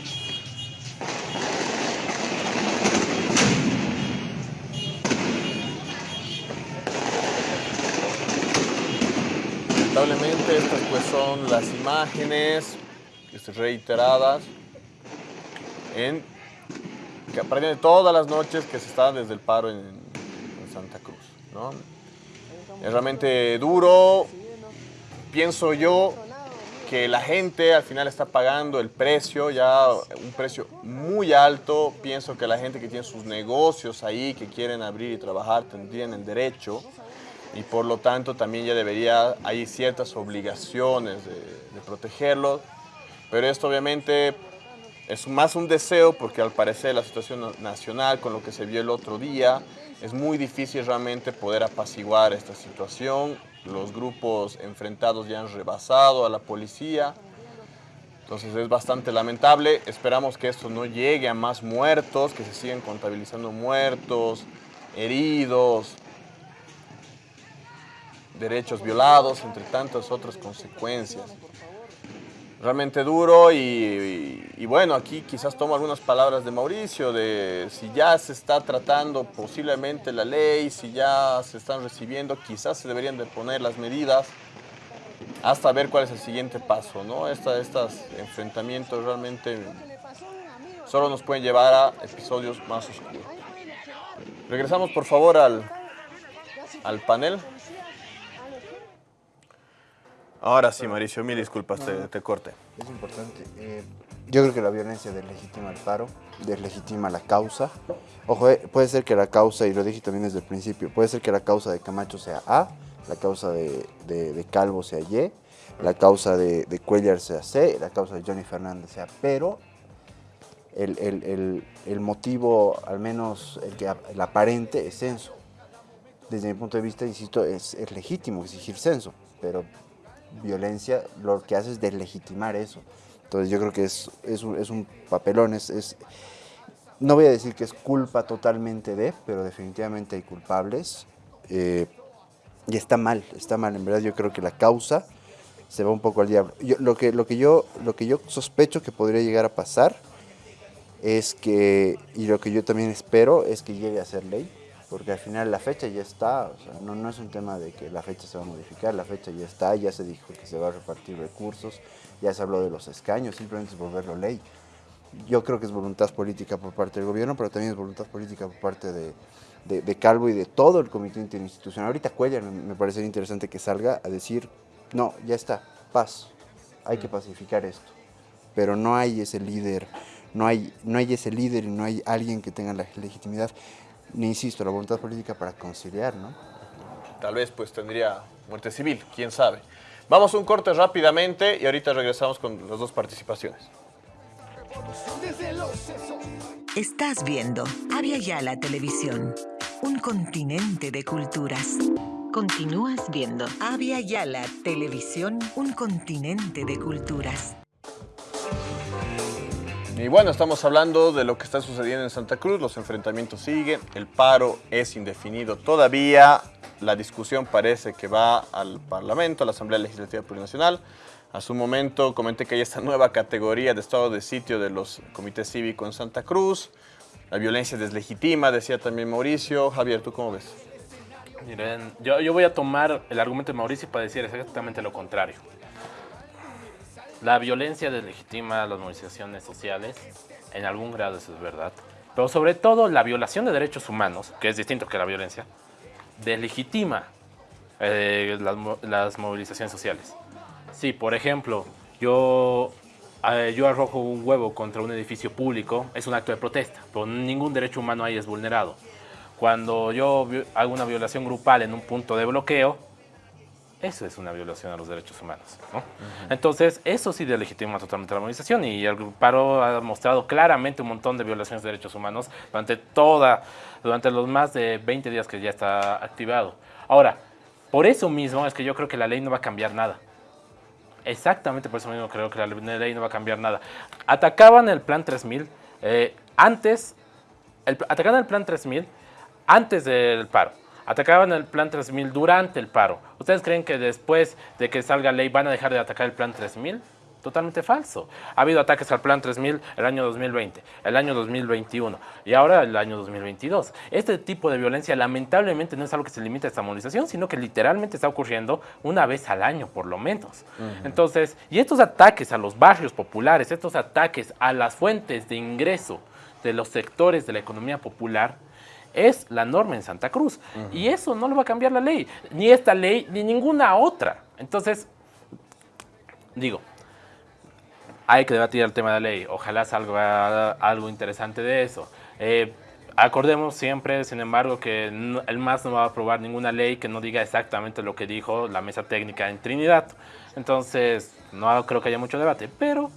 Lamentablemente estas pues son las imágenes reiteradas en que aparecen todas las noches que se está desde el paro en, en Santa Cruz. ¿no? Es realmente duro. Pienso yo que la gente al final está pagando el precio, ya un precio muy alto. Pienso que la gente que tiene sus negocios ahí, que quieren abrir y trabajar, tendrían el derecho. Y por lo tanto también ya debería, hay ciertas obligaciones de, de protegerlos. Pero esto obviamente es más un deseo porque al parecer la situación na- nacional con lo que se vio el otro día es muy difícil realmente poder apaciguar esta situación. Los grupos enfrentados ya han rebasado a la policía. Entonces es bastante lamentable. Esperamos que esto no llegue a más muertos, que se sigan contabilizando muertos, heridos, derechos violados, entre tantas otras consecuencias. Realmente duro y, bueno, aquí quizás tomo algunas palabras de Mauricio, de si ya se está tratando posiblemente la ley, si ya se están recibiendo, quizás se deberían de poner las medidas hasta ver cuál es el siguiente paso, ¿no? Esta- estos enfrentamientos realmente solo nos pueden llevar a episodios más oscuros. Regresamos por favor al, al panel. Ahora sí, Mauricio, mil disculpas, te, te corte.
Es importante. eh, yo creo que la violencia deslegitima el paro, deslegitima la causa. Ojo, eh, puede ser que la causa, y lo dije también desde el principio, puede ser que la causa de Camacho sea A, la causa de, de- de Calvo sea Y, la causa de, de Cuellar sea C, la causa de Johnny Fernández sea, pero el, el- el- el motivo, al menos el, que, el aparente, es censo. Desde mi punto de vista, insisto, es, es legítimo exigir censo, pero violencia lo que hace es deslegitimar eso. Entonces yo creo que es, es, un, papelón, es, es- no voy a decir que es culpa totalmente de, pero definitivamente hay culpables. eh, y está mal, está mal, en verdad yo creo que la causa se va un poco al diablo. Yo- lo, que, lo, que yo, lo que yo sospecho que podría llegar a pasar es que, y lo que yo también espero, es que llegue a ser ley, porque al final la fecha ya está, o sea, no, no es un tema de que la fecha se va a modificar, la fecha ya está, ya se dijo que se va a repartir recursos, ya se habló de los escaños, simplemente es volverlo ley. Yo creo que es voluntad política por parte del gobierno, pero también es voluntad política por parte de, de- de Calvo y de todo el comité interinstitucional. Ahorita Cuellar me, me parecería interesante que salga a decir, no, ya está, paz, hay que pacificar esto. Pero no hay ese líder, no hay, no hay ese líder y no hay alguien que tenga la legitimidad, insisto, la voluntad política para conciliar, ¿no?
Tal vez pues tendría muerte civil, quién sabe. Vamos a un corte rápidamente y ahorita regresamos con las dos participaciones.
Estás viendo Avia Yala Televisión, un continente de culturas. Continúas viendo Avia Yala Televisión, un continente de culturas.
Y bueno, estamos hablando de lo que está sucediendo en Santa Cruz, los enfrentamientos siguen, el paro es indefinido todavía, la discusión parece que va al Parlamento, a la Asamblea Legislativa Plurinacional. A su momento comenté que hay esta nueva categoría de estado de sitio de los comités cívicos en Santa Cruz. La violencia deslegitima, decía también Mauricio. Javier, ¿tú cómo ves?
Miren, yo, yo voy a tomar el argumento de Mauricio para decir exactamente lo contrario. La violencia deslegitima las movilizaciones sociales, en algún grado eso es verdad, pero sobre todo la violación de derechos humanos, que es distinto que la violencia, deslegitima eh, las, mo- las movilizaciones sociales. Sí, por ejemplo, yo, eh, yo arrojo un huevo contra un edificio público, es un acto de protesta, pero ningún derecho humano ahí es vulnerado. Cuando yo hago una violación grupal en un punto de bloqueo, eso es una violación a los derechos humanos. ¿no? Entonces, eso sí delegitima totalmente la movilización y el paro ha mostrado claramente un montón de violaciones de derechos humanos durante toda, durante los más de 20 días que ya está activado. Ahora, por eso mismo es que yo creo que la ley no va a cambiar nada. Exactamente por eso mismo creo que la ley no va a cambiar nada. Atacaban el plan 3000 eh, antes, el, atacaban el plan 3000 antes del paro. Atacaban el plan 3000 durante el paro. ¿Ustedes creen que después de que salga ley van a dejar de atacar el plan 3000? Totalmente falso. Ha habido ataques al plan 3000 el año 2020, el año 2021 y ahora el año 2022. Este tipo de violencia lamentablemente no es algo que se limita a esta movilización, sino que literalmente está ocurriendo una vez al año por lo menos. Entonces, y estos ataques a los barrios populares, estos ataques a las fuentes de ingreso de los sectores de la economía popular, es la norma en Santa Cruz. Y eso no lo va a cambiar la ley, ni esta ley, ni ninguna otra. Entonces, digo, hay que debatir el tema de la ley. Ojalá salga algo interesante de eso. Eh, acordemos siempre, sin embargo, que no- el MAS no va a aprobar ninguna ley que no diga exactamente lo que dijo la mesa técnica en Trinidad. Entonces, no creo que haya mucho debate, pero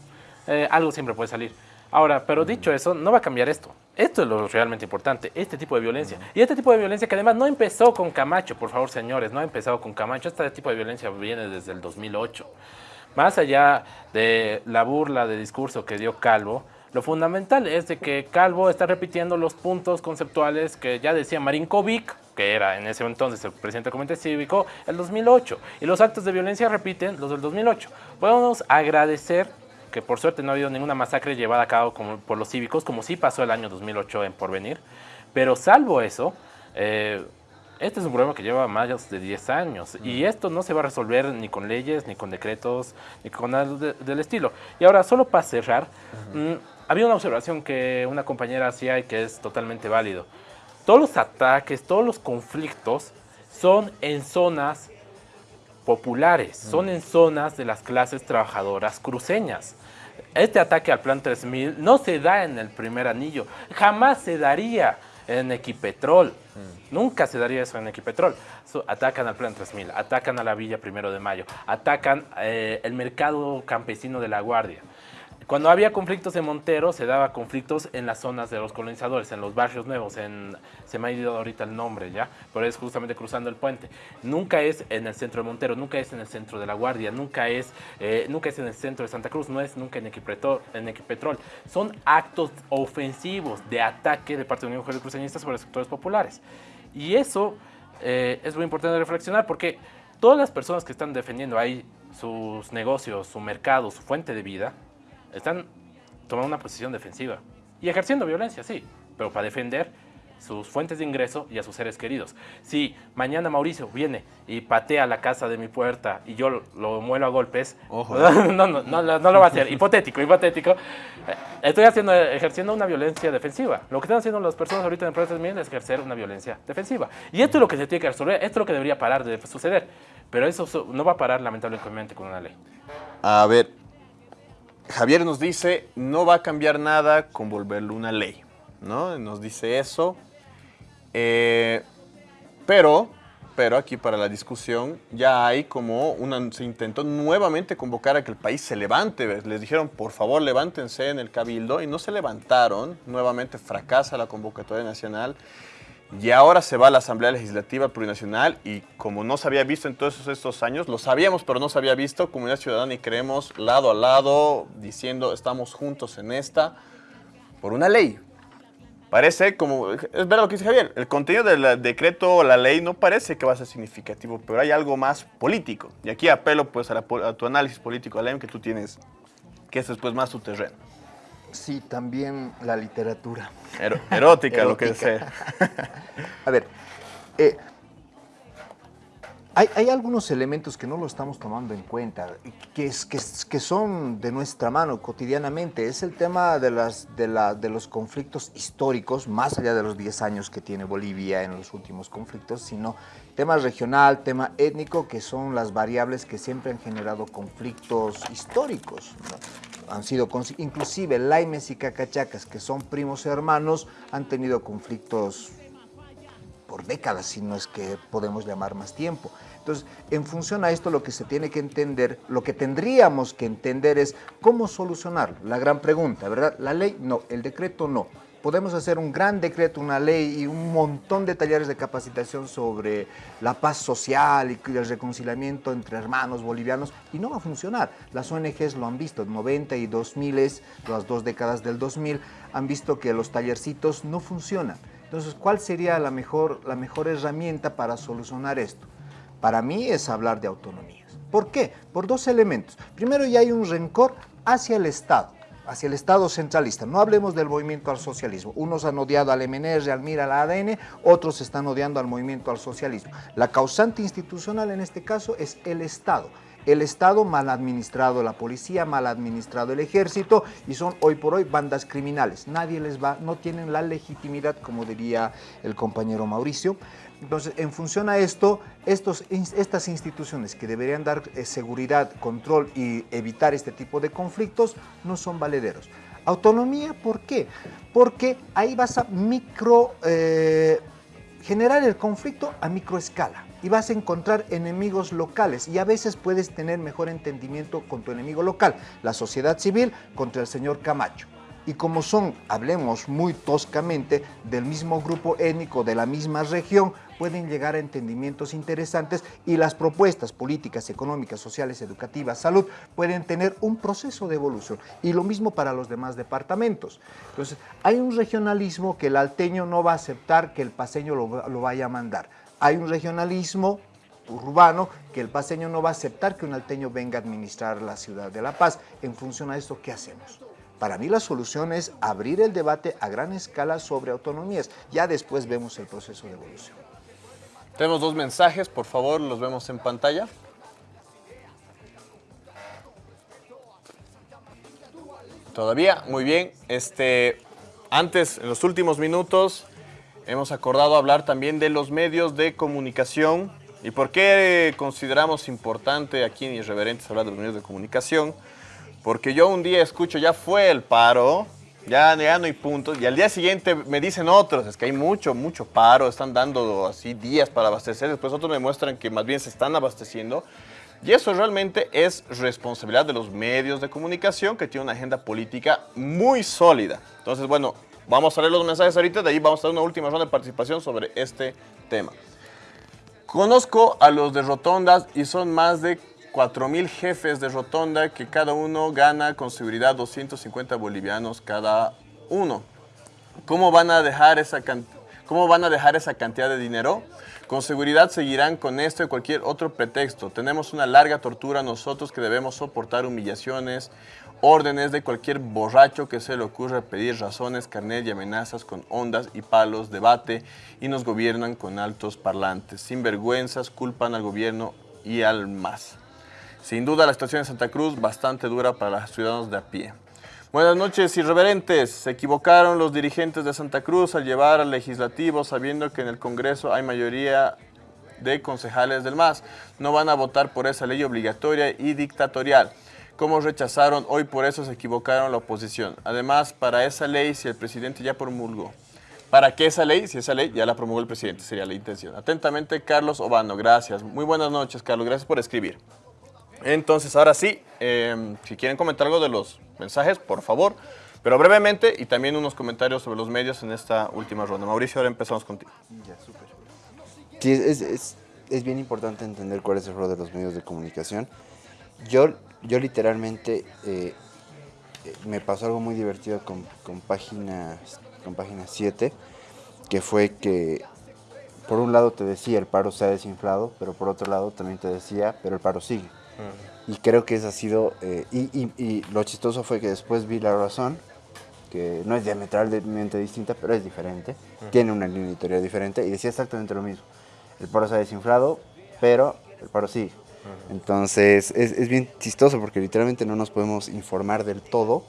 eh, algo siempre puede salir. Ahora, pero dicho eso, no va a cambiar esto. Esto es lo realmente importante, este tipo de violencia. Y este tipo de violencia que además no empezó con Camacho, por favor, señores, no ha empezado con Camacho. Este tipo de violencia viene desde el 2008. Más allá de la burla de discurso que dio Calvo, lo fundamental es de que Calvo está repitiendo los puntos conceptuales que ya decía Marinkovic, que era en ese entonces el presidente del comité cívico, el 2008. Y los actos de violencia repiten los del 2008. Podemos agradecer que por suerte no ha habido ninguna masacre llevada a cabo como, por los cívicos, como sí pasó el año 2008 en Porvenir. Pero salvo eso, eh, este es un problema que lleva más de 10 años y esto no se va a resolver ni con leyes, ni con decretos, ni con nada del estilo. Y ahora, solo para cerrar, mm, había una observación que una compañera hacía y que es totalmente válido. Todos los ataques, todos los conflictos son en zonas populares, son en zonas de las clases trabajadoras cruceñas. Este ataque al Plan 3000 no se da en el primer anillo, jamás se daría en Equipetrol. Mm. Nunca se daría eso en Equipetrol. atacan al Plan 3000, atacan a la Villa Primero de Mayo, atacan eh, el mercado campesino de La Guardia. Cuando había conflictos en Montero, se daba conflictos en las zonas de los colonizadores, en los barrios nuevos, en, se me ha ido ahorita el nombre ya, pero es justamente cruzando el puente. Nunca es en el centro de Montero, nunca es en el centro de La Guardia, nunca es, eh, nunca es en el centro de Santa Cruz, no es nunca en Equipetrol, en Equipetrol. Son actos ofensivos de ataque de parte de Unión Mujeres Cruceñistas sobre los sectores populares. Y eso eh, es muy importante reflexionar porque todas las personas que están defendiendo ahí sus negocios, su mercado, su fuente de vida, están tomando una posición defensiva y ejerciendo violencia, sí, pero para defender sus fuentes de ingreso y a sus seres queridos. Si mañana Mauricio viene y patea la casa de mi puerta y yo lo, muelo a golpes, Ojo. (laughs) no, no, no, no, lo va a hacer. hipotético, hipotético. Estoy haciendo, ejerciendo una violencia defensiva. Lo que están haciendo las personas ahorita en empresas es ejercer una violencia defensiva. Y esto es lo que se tiene que resolver, esto es lo que debería parar de suceder. Pero eso no va a parar lamentablemente con una ley.
A ver, Javier nos dice, no va a cambiar nada con volverlo una ley, ¿no? Nos dice eso. Eh, pero, pero aquí para la discusión ya hay como una, se intentó nuevamente convocar a que el país se levante. Les dijeron, por favor, levántense en el cabildo y no se levantaron. Nuevamente fracasa la convocatoria nacional. Y ahora se va a la Asamblea Legislativa Plurinacional y como no se había visto en todos estos años, lo sabíamos pero no se había visto, Comunidad Ciudadana y creemos lado a lado, diciendo estamos juntos en esta, por una ley. Parece como, es verdad lo que dice Javier, el contenido del decreto o la ley no parece que va a ser significativo, pero hay algo más político. Y aquí apelo pues a, tu análisis político, Alem, que tú tienes, que es después más tu terreno.
Sí, también la literatura.
erótica, lo que sea. (laughs)
A ver, eh, hay, algunos elementos que no lo estamos tomando en cuenta, que, es, que, son de nuestra mano cotidianamente. Es el tema de, las, de, la, de los conflictos históricos, más allá de los 10 años que tiene Bolivia en los últimos conflictos, sino tema regional, tema étnico, que son las variables que siempre han generado conflictos históricos han sido, inclusive Laimes y Cacachacas, que son primos hermanos, han tenido conflictos por décadas, si no es que podemos llamar más tiempo. Entonces, en función a esto, lo que se tiene que entender, lo que tendríamos que entender es cómo solucionarlo. La gran pregunta, ¿verdad? La ley no, el decreto no podemos hacer un gran decreto, una ley y un montón de talleres de capacitación sobre la paz social y el reconciliamiento entre hermanos bolivianos y no va a funcionar. Las ONGs lo han visto, 90 y 2000, las dos décadas del 2000, han visto que los tallercitos no funcionan. Entonces, ¿cuál sería la mejor, la mejor herramienta para solucionar esto? Para mí es hablar de autonomías. ¿Por qué? Por dos elementos. Primero, ya hay un rencor hacia el Estado hacia el Estado centralista. No hablemos del movimiento al socialismo. Unos han odiado al MNR, al MIR, al ADN, otros están odiando al movimiento al socialismo. La causante institucional en este caso es el Estado. El Estado mal administrado, la policía mal administrado, el ejército y son hoy por hoy bandas criminales. Nadie les va, no tienen la legitimidad, como diría el compañero Mauricio, entonces, en función a esto, estos, estas instituciones que deberían dar eh, seguridad, control y evitar este tipo de conflictos no son valederos. Autonomía, ¿por qué? Porque ahí vas a micro, eh, generar el conflicto a microescala y vas a encontrar enemigos locales y a veces puedes tener mejor entendimiento con tu enemigo local, la sociedad civil contra el señor Camacho y como son, hablemos muy toscamente, del mismo grupo étnico, de la misma región, pueden llegar a entendimientos interesantes y las propuestas políticas, económicas, sociales, educativas, salud, pueden tener un proceso de evolución. Y lo mismo para los demás departamentos. Entonces, hay un regionalismo que el alteño no va a aceptar que el paseño lo, vaya a mandar. Hay un regionalismo urbano que el paseño no va a aceptar que un alteño venga a administrar la ciudad de La Paz. En función a esto, ¿qué hacemos? Para mí la solución es abrir el debate a gran escala sobre autonomías. Ya después vemos el proceso de evolución.
Tenemos dos mensajes, por favor, los vemos en pantalla. Todavía, muy bien. Este, antes, en los últimos minutos, hemos acordado hablar también de los medios de comunicación y por qué consideramos importante aquí en Irreverentes hablar de los medios de comunicación. Porque yo un día escucho, ya fue el paro, ya, no hay puntos, y al día siguiente me dicen otros, es que hay mucho, mucho paro, están dando así días para abastecer, después otros me muestran que más bien se están abasteciendo. Y eso realmente es responsabilidad de los medios de comunicación que tienen una agenda política muy sólida. Entonces, bueno, vamos a leer los mensajes ahorita, de ahí vamos a dar una última ronda de participación sobre este tema. Conozco a los de Rotondas y son más de 4.000 jefes de rotonda que cada uno gana con seguridad 250 bolivianos cada uno. ¿Cómo van a dejar esa, cómo van a dejar esa cantidad de dinero? Con seguridad seguirán con esto y cualquier otro pretexto. Tenemos una larga tortura nosotros que debemos soportar humillaciones, órdenes de cualquier borracho que se le ocurra pedir razones, carnet y amenazas con ondas y palos, debate y nos gobiernan con altos parlantes. Sin vergüenzas, culpan al gobierno y al MAS. Sin duda la situación en Santa Cruz bastante dura para los ciudadanos de a pie. Buenas noches, irreverentes. Se equivocaron los dirigentes de Santa Cruz al llevar al legislativo sabiendo que en el Congreso hay mayoría de concejales del MAS. No van a votar por esa ley obligatoria y dictatorial. Como rechazaron, hoy por eso se equivocaron la oposición. Además, para esa ley, si el presidente ya promulgó, ¿Para qué esa ley? Si esa ley ya la promulgó el presidente, sería la intención. Atentamente, Carlos Obano. Gracias. Muy buenas noches, Carlos. Gracias por escribir. Entonces, ahora sí, em, si quieren comentar algo de los mensajes, por favor, pero brevemente y también unos comentarios sobre los medios en esta última ronda. Mauricio, ahora empezamos contigo.
Ya, súper. Sí, es, bien importante entender cuál es el rol de los medios de comunicación. Yo, yo literalmente eh, eh me pasó algo muy divertido con, con, página, con página 7, que fue que por un lado te decía el paro se ha desinflado, pero por otro lado también te decía, pero el paro sigue. Y creo que esa ha sido, eh, y, y, y, lo chistoso fue que después vi La Razón, que no es diametralmente distinta, pero es diferente, tiene una línea editorial diferente, y decía exactamente lo mismo. El paro se ha desinflado, pero el paro sigue. Entonces es, es, bien chistoso porque literalmente no nos podemos informar del todo.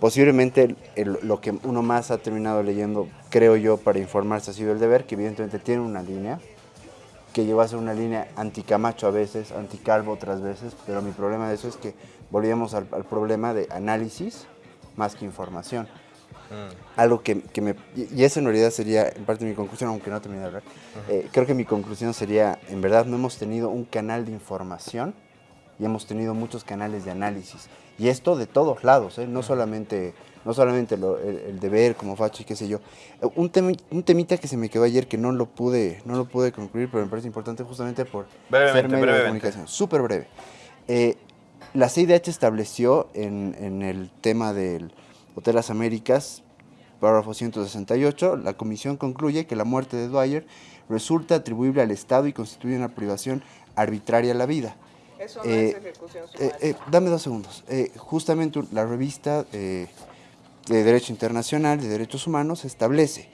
Posiblemente el, el, lo que uno más ha terminado leyendo, creo yo, para informarse ha sido el deber, que evidentemente tiene una línea, que llegó a ser una línea anticamacho a veces, anticalvo otras veces, pero mi problema de eso es que volvíamos al, al problema de análisis más que información. Mm. Algo que, que, me... Y eso en realidad sería en parte mi conclusión, aunque no termine de hablar. Uh -huh. eh, creo que mi conclusión sería, en verdad no hemos tenido un canal de información y hemos tenido muchos canales de análisis. Y esto de todos lados, ¿eh? no solamente no solamente lo, el, el, deber como facho y qué sé yo. Un, tem, un, temita que se me quedó ayer que no lo pude, no lo pude concluir, pero me parece importante justamente por
brevemente,
ser medio
brevemente.
de comunicación. Súper breve. Eh, la CIDH estableció en, en, el tema del Hotel Las Américas, párrafo 168, la comisión concluye que la muerte de Dwyer resulta atribuible al Estado y constituye una privación arbitraria de la vida.
Eso no eh, es ejecución
eh, eh, dame dos segundos. justamente la revista de Derecho Internacional de Derechos Humanos establece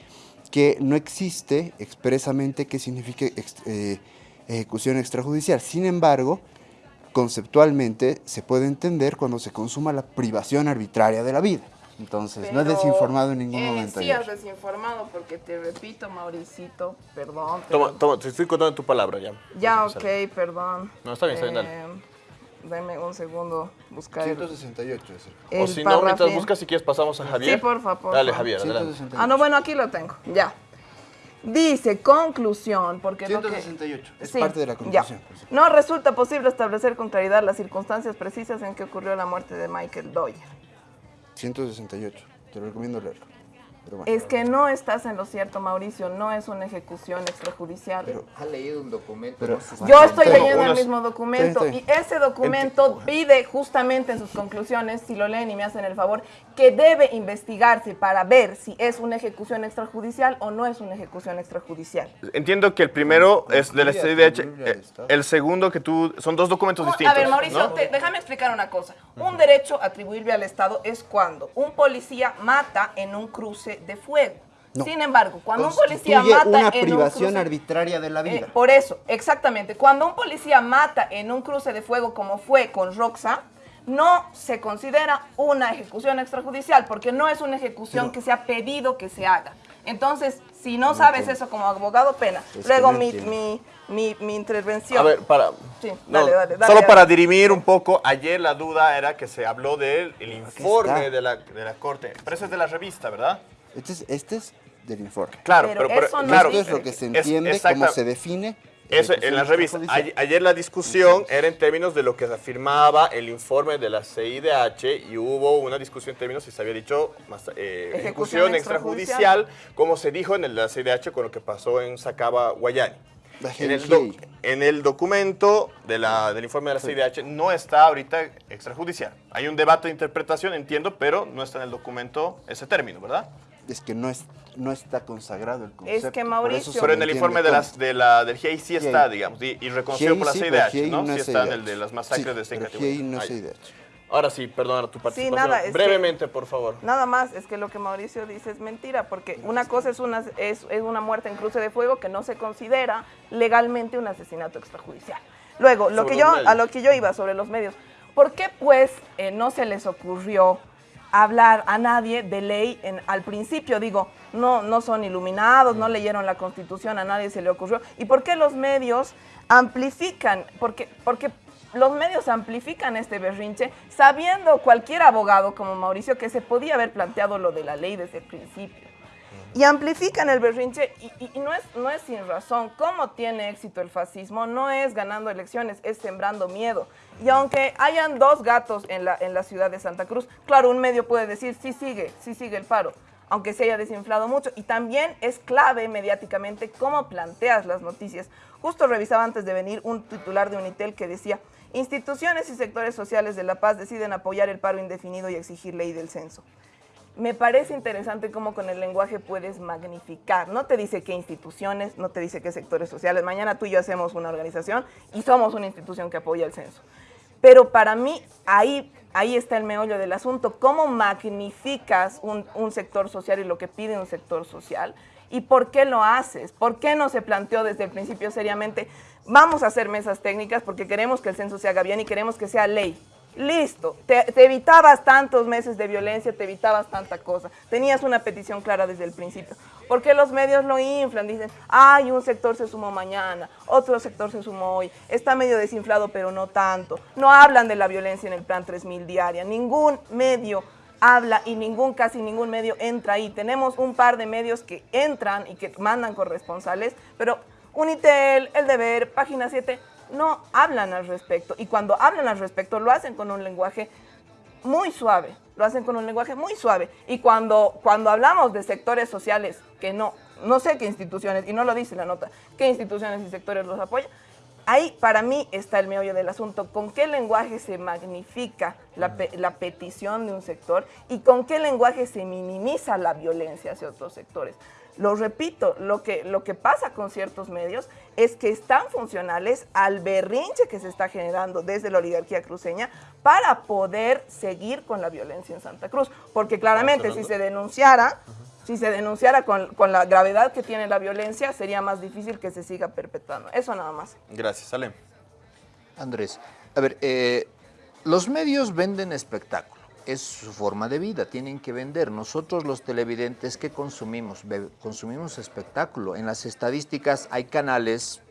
que no existe expresamente qué significa ex, ejecución extrajudicial. Sin embargo, conceptualmente se puede entender cuando se consuma la privación arbitraria de la vida. Entonces,
Pero,
no he desinformado en ningún
eh,
momento.
Sí, has desinformado porque te repito, Mauricito, perdón.
Toma, toma, te estoy contando tu palabra ya.
Ya, ok, perdón.
No, está bien, está bien, dale.
Eh, dame un segundo, buscar
168 es
el,
O si no, mientras buscas, si quieres pasamos a Javier.
Sí, por favor.
Dale, Javier, adelante.
Ah, no, bueno, aquí lo tengo, ya. Dice, conclusión, porque
168,
lo que,
es sí, parte de la conclusión.
Ya. No resulta posible establecer con claridad las circunstancias precisas en que ocurrió la muerte de Michael Doyle.
168. te lo recomiendo leerlo. Pero bueno.
Es que no estás en lo cierto, Mauricio, no es una ejecución extrajudicial.
Ha leído un documento.
Pero-
Yo estoy
Pero
leyendo el mismo documento y ese documento pide justamente en sus conclusiones, si lo leen y me hacen el favor, que debe investigarse para ver si es una ejecución extrajudicial o no es una ejecución extrajudicial.
Entiendo que el primero es de la CIDH, eh, el segundo que tú, son dos documentos distintos.
A ver, Mauricio,
¿no?
te- déjame explicar una cosa. Un derecho atribuible al Estado es cuando un policía mata en un cruce de fuego.
No.
Sin embargo, cuando un policía mata
una
en
privación
un cruce,
arbitraria de la vida.
Eh, por eso, exactamente. Cuando un policía mata en un cruce de fuego como fue con Roxa, no se considera una ejecución extrajudicial porque no es una ejecución que se ha pedido que se haga. Entonces, si no, sabes
entiendo.
eso como abogado, pena.
Es
Luego
no
mi, mi, mi, mi intervención.
A ver, para...
Sí,
no,
dale, dale, dale,
solo
dale.
para dirimir un poco, ayer la duda era que se habló del el informe de la, de la Corte. Pero eso es de la revista, ¿verdad?
Este es, este es del informe.
Claro,
Pero
pero, pero-
eso no
claro,
Esto es lo que se entiende, cómo se define.
Eso, en la revista.
extrajudicial.
Ay- Ayer la discusión era en términos de lo que afirmaba el informe de la CIDH y hubo una discusión en términos si se había dicho más, eh,
Ejecución
ejecución
extrajudicial.
extrajudicial, como se dijo en el- la CIDH con lo que pasó en Sacaba, Guayani. En el, doc-
GNG.
en el documento de la- del informe de la CIDH no está ahorita extrajudicial. Hay un debate de interpretación, entiendo, pero no está en el documento ese término, ¿verdad?
Es que no, es, no está consagrado el concepto.
que,
por
Mauricio-
Pero en el informe de las, de la, del GIEI sí está, digamos, y, y reconocido por la
sí,
CIDH, ¿no?
no
Sí
es
está en el de las masacres
Sí,
de esta categoría.
No es
Ah.
CIDH.
Ahora sí, perdona tu participación.
nada, es que-
Brevemente, por favor.
Nada más, es que lo que Mauricio dice es mentira, porque una cosa es una, es, es una muerte en cruce de fuego que no se considera legalmente un asesinato extrajudicial. Luego, lo
Sobre
que yo,
medios.
a lo que yo iba sobre los medios, ¿por qué pues eh, no se les ocurrió hablar a nadie de ley en, al principio? Digo, no, no son iluminados, no leyeron la Constitución, a nadie se le ocurrió. ¿Y por qué los medios amplifican? Porque, porque los medios amplifican este berrinche sabiendo cualquier abogado como Mauricio que se podía haber planteado lo de la ley desde el principio. Y amplifican el berrinche y, y- no, es, no es sin razón. ¿Cómo tiene éxito el fascismo? No es ganando elecciones, es sembrando miedo. Y aunque hayan dos gatos en la, en la ciudad de Santa Cruz, claro, un medio puede decir, sí sigue, sí sigue el paro, aunque se haya desinflado mucho. Y también es clave mediáticamente cómo planteas las noticias. Justo revisaba antes de venir un titular de Unitel que decía, instituciones y sectores sociales de La Paz deciden apoyar el paro indefinido y exigir ley del censo. Me parece interesante cómo con el lenguaje puedes magnificar. No te dice qué instituciones, no te dice qué sectores sociales. Mañana tú y yo hacemos una organización y somos una institución que apoya el censo. Pero para mí ahí, ahí está el meollo del asunto. ¿Cómo magnificas un, un sector social y lo que pide un sector social? ¿Y por qué lo haces? ¿Por qué no se planteó desde el principio seriamente, vamos a hacer mesas técnicas porque queremos que el censo se haga bien y queremos que sea ley? Listo, te, evitabas tantos meses de violencia, te evitabas tanta cosa. Tenías una petición clara desde el principio. Porque los medios lo inflan, dicen, ay, un sector se sumó mañana, otro sector se sumó hoy, está medio desinflado, pero no tanto. No hablan de la violencia en el plan 3000 diaria. Ningún medio habla y ningún, casi ningún medio entra ahí. Tenemos un par de medios que entran y que mandan corresponsales, pero Unitel, El Deber, Página 7, no hablan al respecto. Y cuando hablan al respecto lo hacen con un lenguaje muy suave, lo hacen con un lenguaje muy suave. Y cuando, cuando hablamos de sectores sociales que no, no sé qué instituciones, y no lo dice la nota, qué instituciones y sectores los apoyan, ahí para mí está el meollo del asunto, con qué lenguaje se magnifica la, la petición de un sector y con qué lenguaje se minimiza la violencia hacia otros sectores. Lo repito, lo que, lo que pasa con ciertos medios es que están funcionales al berrinche que se está generando desde la oligarquía cruceña para poder seguir con la violencia en Santa Cruz. Porque claramente si se denunciara, si se denunciara con, con la gravedad que tiene la violencia, sería más difícil que se siga perpetuando. Eso nada más.
Gracias, Alem.
Andrés, a ver, eh, los medios venden espectáculo, es su forma de vida, tienen que vender. Nosotros los televidentes, ¿qué consumimos? Consumimos espectáculo. En las estadísticas hay canales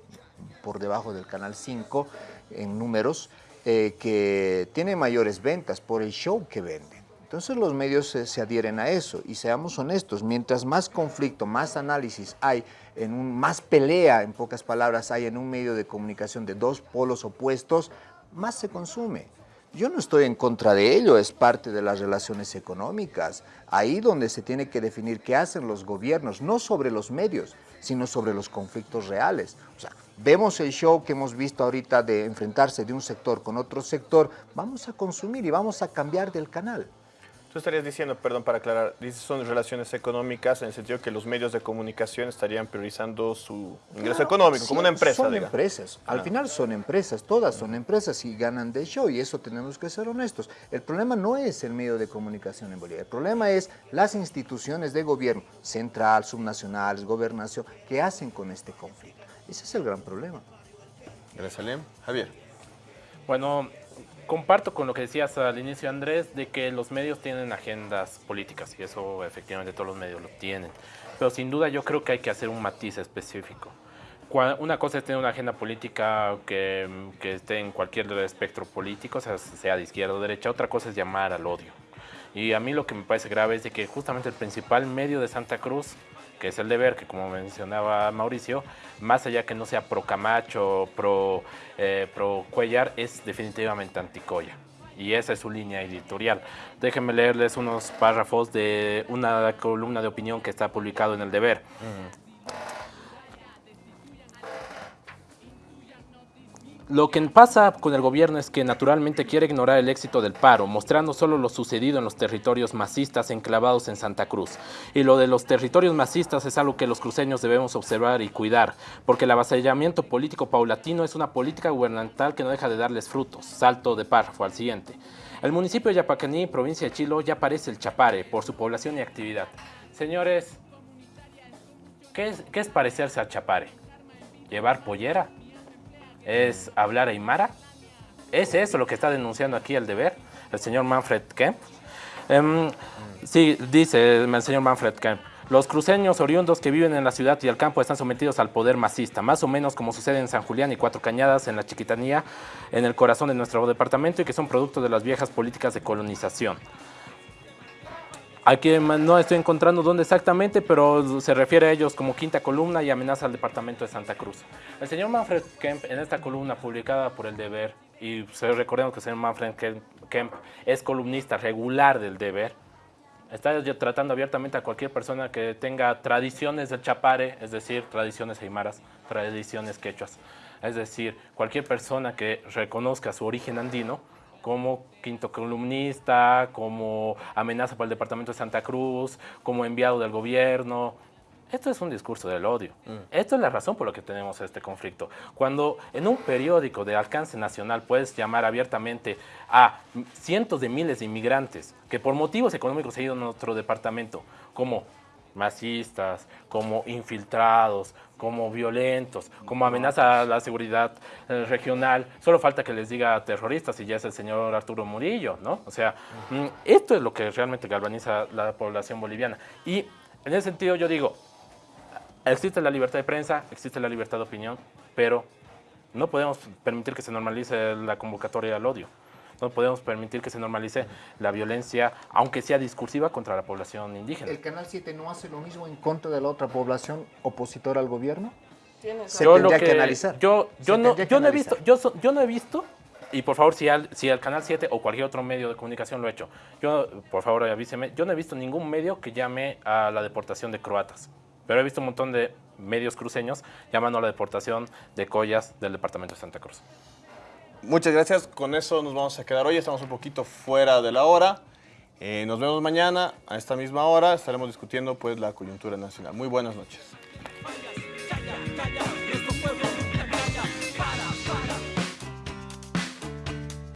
por debajo del canal 5 en números eh, que tienen mayores ventas por el show que venden. Entonces los medios se, se adhieren a eso y seamos honestos, mientras más conflicto, más análisis hay, en un, más pelea, en pocas palabras, hay en un medio de comunicación de dos polos opuestos, más se consume. Yo no estoy en contra de ello, es parte de las relaciones económicas. Ahí donde se tiene que definir qué hacen los gobiernos, no sobre los medios, sino sobre los conflictos reales. O sea, vemos el show que hemos visto ahorita de enfrentarse de un sector con otro sector, vamos a consumir y vamos a cambiar del canal.
Tú estarías diciendo, perdón para aclarar, dices son relaciones económicas en el sentido que los medios de comunicación estarían priorizando su ingreso económico, como una empresa.
Son
diga.
empresas, al
Ah.
final son empresas, todas son empresas y ganan de show y eso tenemos que ser honestos. El problema no es el medio de comunicación en Bolivia, el problema es las instituciones de gobierno, central, subnacionales, gobernación, que hacen con este conflicto. Ese es el gran problema.
Gracias, Alem. Javier.
Bueno, comparto con lo que decías al inicio, Andrés, de que los medios tienen agendas políticas y eso efectivamente todos los medios lo tienen. Pero sin duda yo creo que hay que hacer un matiz específico. Una cosa es tener una agenda política que, que esté en cualquier espectro político, sea, sea de izquierda o derecha. Otra cosa es llamar al odio. Y a mí lo que me parece grave es de que justamente el principal medio de Santa Cruz, que es el deber, que como mencionaba Mauricio, más allá que no sea pro Camacho, pro, eh, pro Cuellar, es definitivamente anticoya. Y esa es su línea editorial. Déjenme leerles unos párrafos de una columna de opinión que está publicado en el deber. Lo que pasa con el gobierno es que naturalmente quiere ignorar el éxito del paro, mostrando solo lo sucedido en los territorios masistas enclavados en Santa Cruz. Y lo de los territorios masistas es algo que los cruceños debemos observar y cuidar, porque el avasallamiento político paulatino es una política gubernamental que no deja de darles frutos. Salto de párrafo al siguiente. El municipio de Yapacaní, provincia de Chilo, ya parece el Chapare por su población y actividad. Señores, ¿qué es, qué es parecerse al Chapare? ¿Llevar pollera? Es hablar aymara. ¿Es eso lo que está denunciando aquí el deber el señor Manfred Kemp? Em, sí, dice el señor Manfred Kemp. Los cruceños oriundos que viven en la ciudad y el campo están sometidos al poder masista, más o menos como sucede en San Julián y Cuatro Cañadas, en la Chiquitanía, en el corazón de nuestro departamento y que son producto de las viejas políticas de colonización. Aquí no estoy encontrando dónde exactamente, pero se refiere a ellos como quinta columna y amenaza al departamento de Santa Cruz. El señor Manfred Kemp, en esta columna publicada por El Deber, y recordemos que el señor Manfred Kemp, es columnista regular del Deber, está tratando abiertamente a cualquier persona que tenga tradiciones del chapare, es decir, tradiciones aymaras, tradiciones quechuas. Es decir, cualquier persona que reconozca su origen andino, como quinto columnista, como amenaza para el departamento de Santa Cruz, como enviado del gobierno. Esto es un discurso del odio. Esto es la razón por la que tenemos este conflicto. Cuando en un periódico de alcance nacional puedes llamar abiertamente a cientos de miles de inmigrantes que por motivos económicos se han ido a nuestro departamento, como masistas, como infiltrados, como violentos, como amenaza a la seguridad eh, regional. Solo falta que les diga terroristas y ya es el señor Arturo Murillo, ¿no? O sea, mm, esto es lo que realmente galvaniza la población boliviana. Y en ese sentido yo digo, existe la libertad de prensa, existe la libertad de opinión, pero no podemos permitir que se normalice la convocatoria al odio. No podemos permitir que se normalice la violencia, aunque sea discursiva, contra la población indígena.
¿El Canal 7 no hace lo mismo en contra de la otra población opositora al gobierno? Se
Yo lo
tendría que, analizar.
Yo, yo, no, yo, no he visto, yo, so- yo no he visto, y por favor, si, al- si el Canal 7 o cualquier otro medio de comunicación lo ha hecho, yo, por favor, avíseme, yo no he visto ningún medio que llame a la deportación de croatas, pero he visto un montón de medios cruceños llamando a la deportación de collas del departamento de Santa Cruz.
Muchas gracias. Con eso nos vamos a quedar hoy. Estamos un poquito fuera de la hora. Eh, nos vemos mañana a esta misma hora. Estaremos discutiendo pues la coyuntura nacional. Muy buenas noches.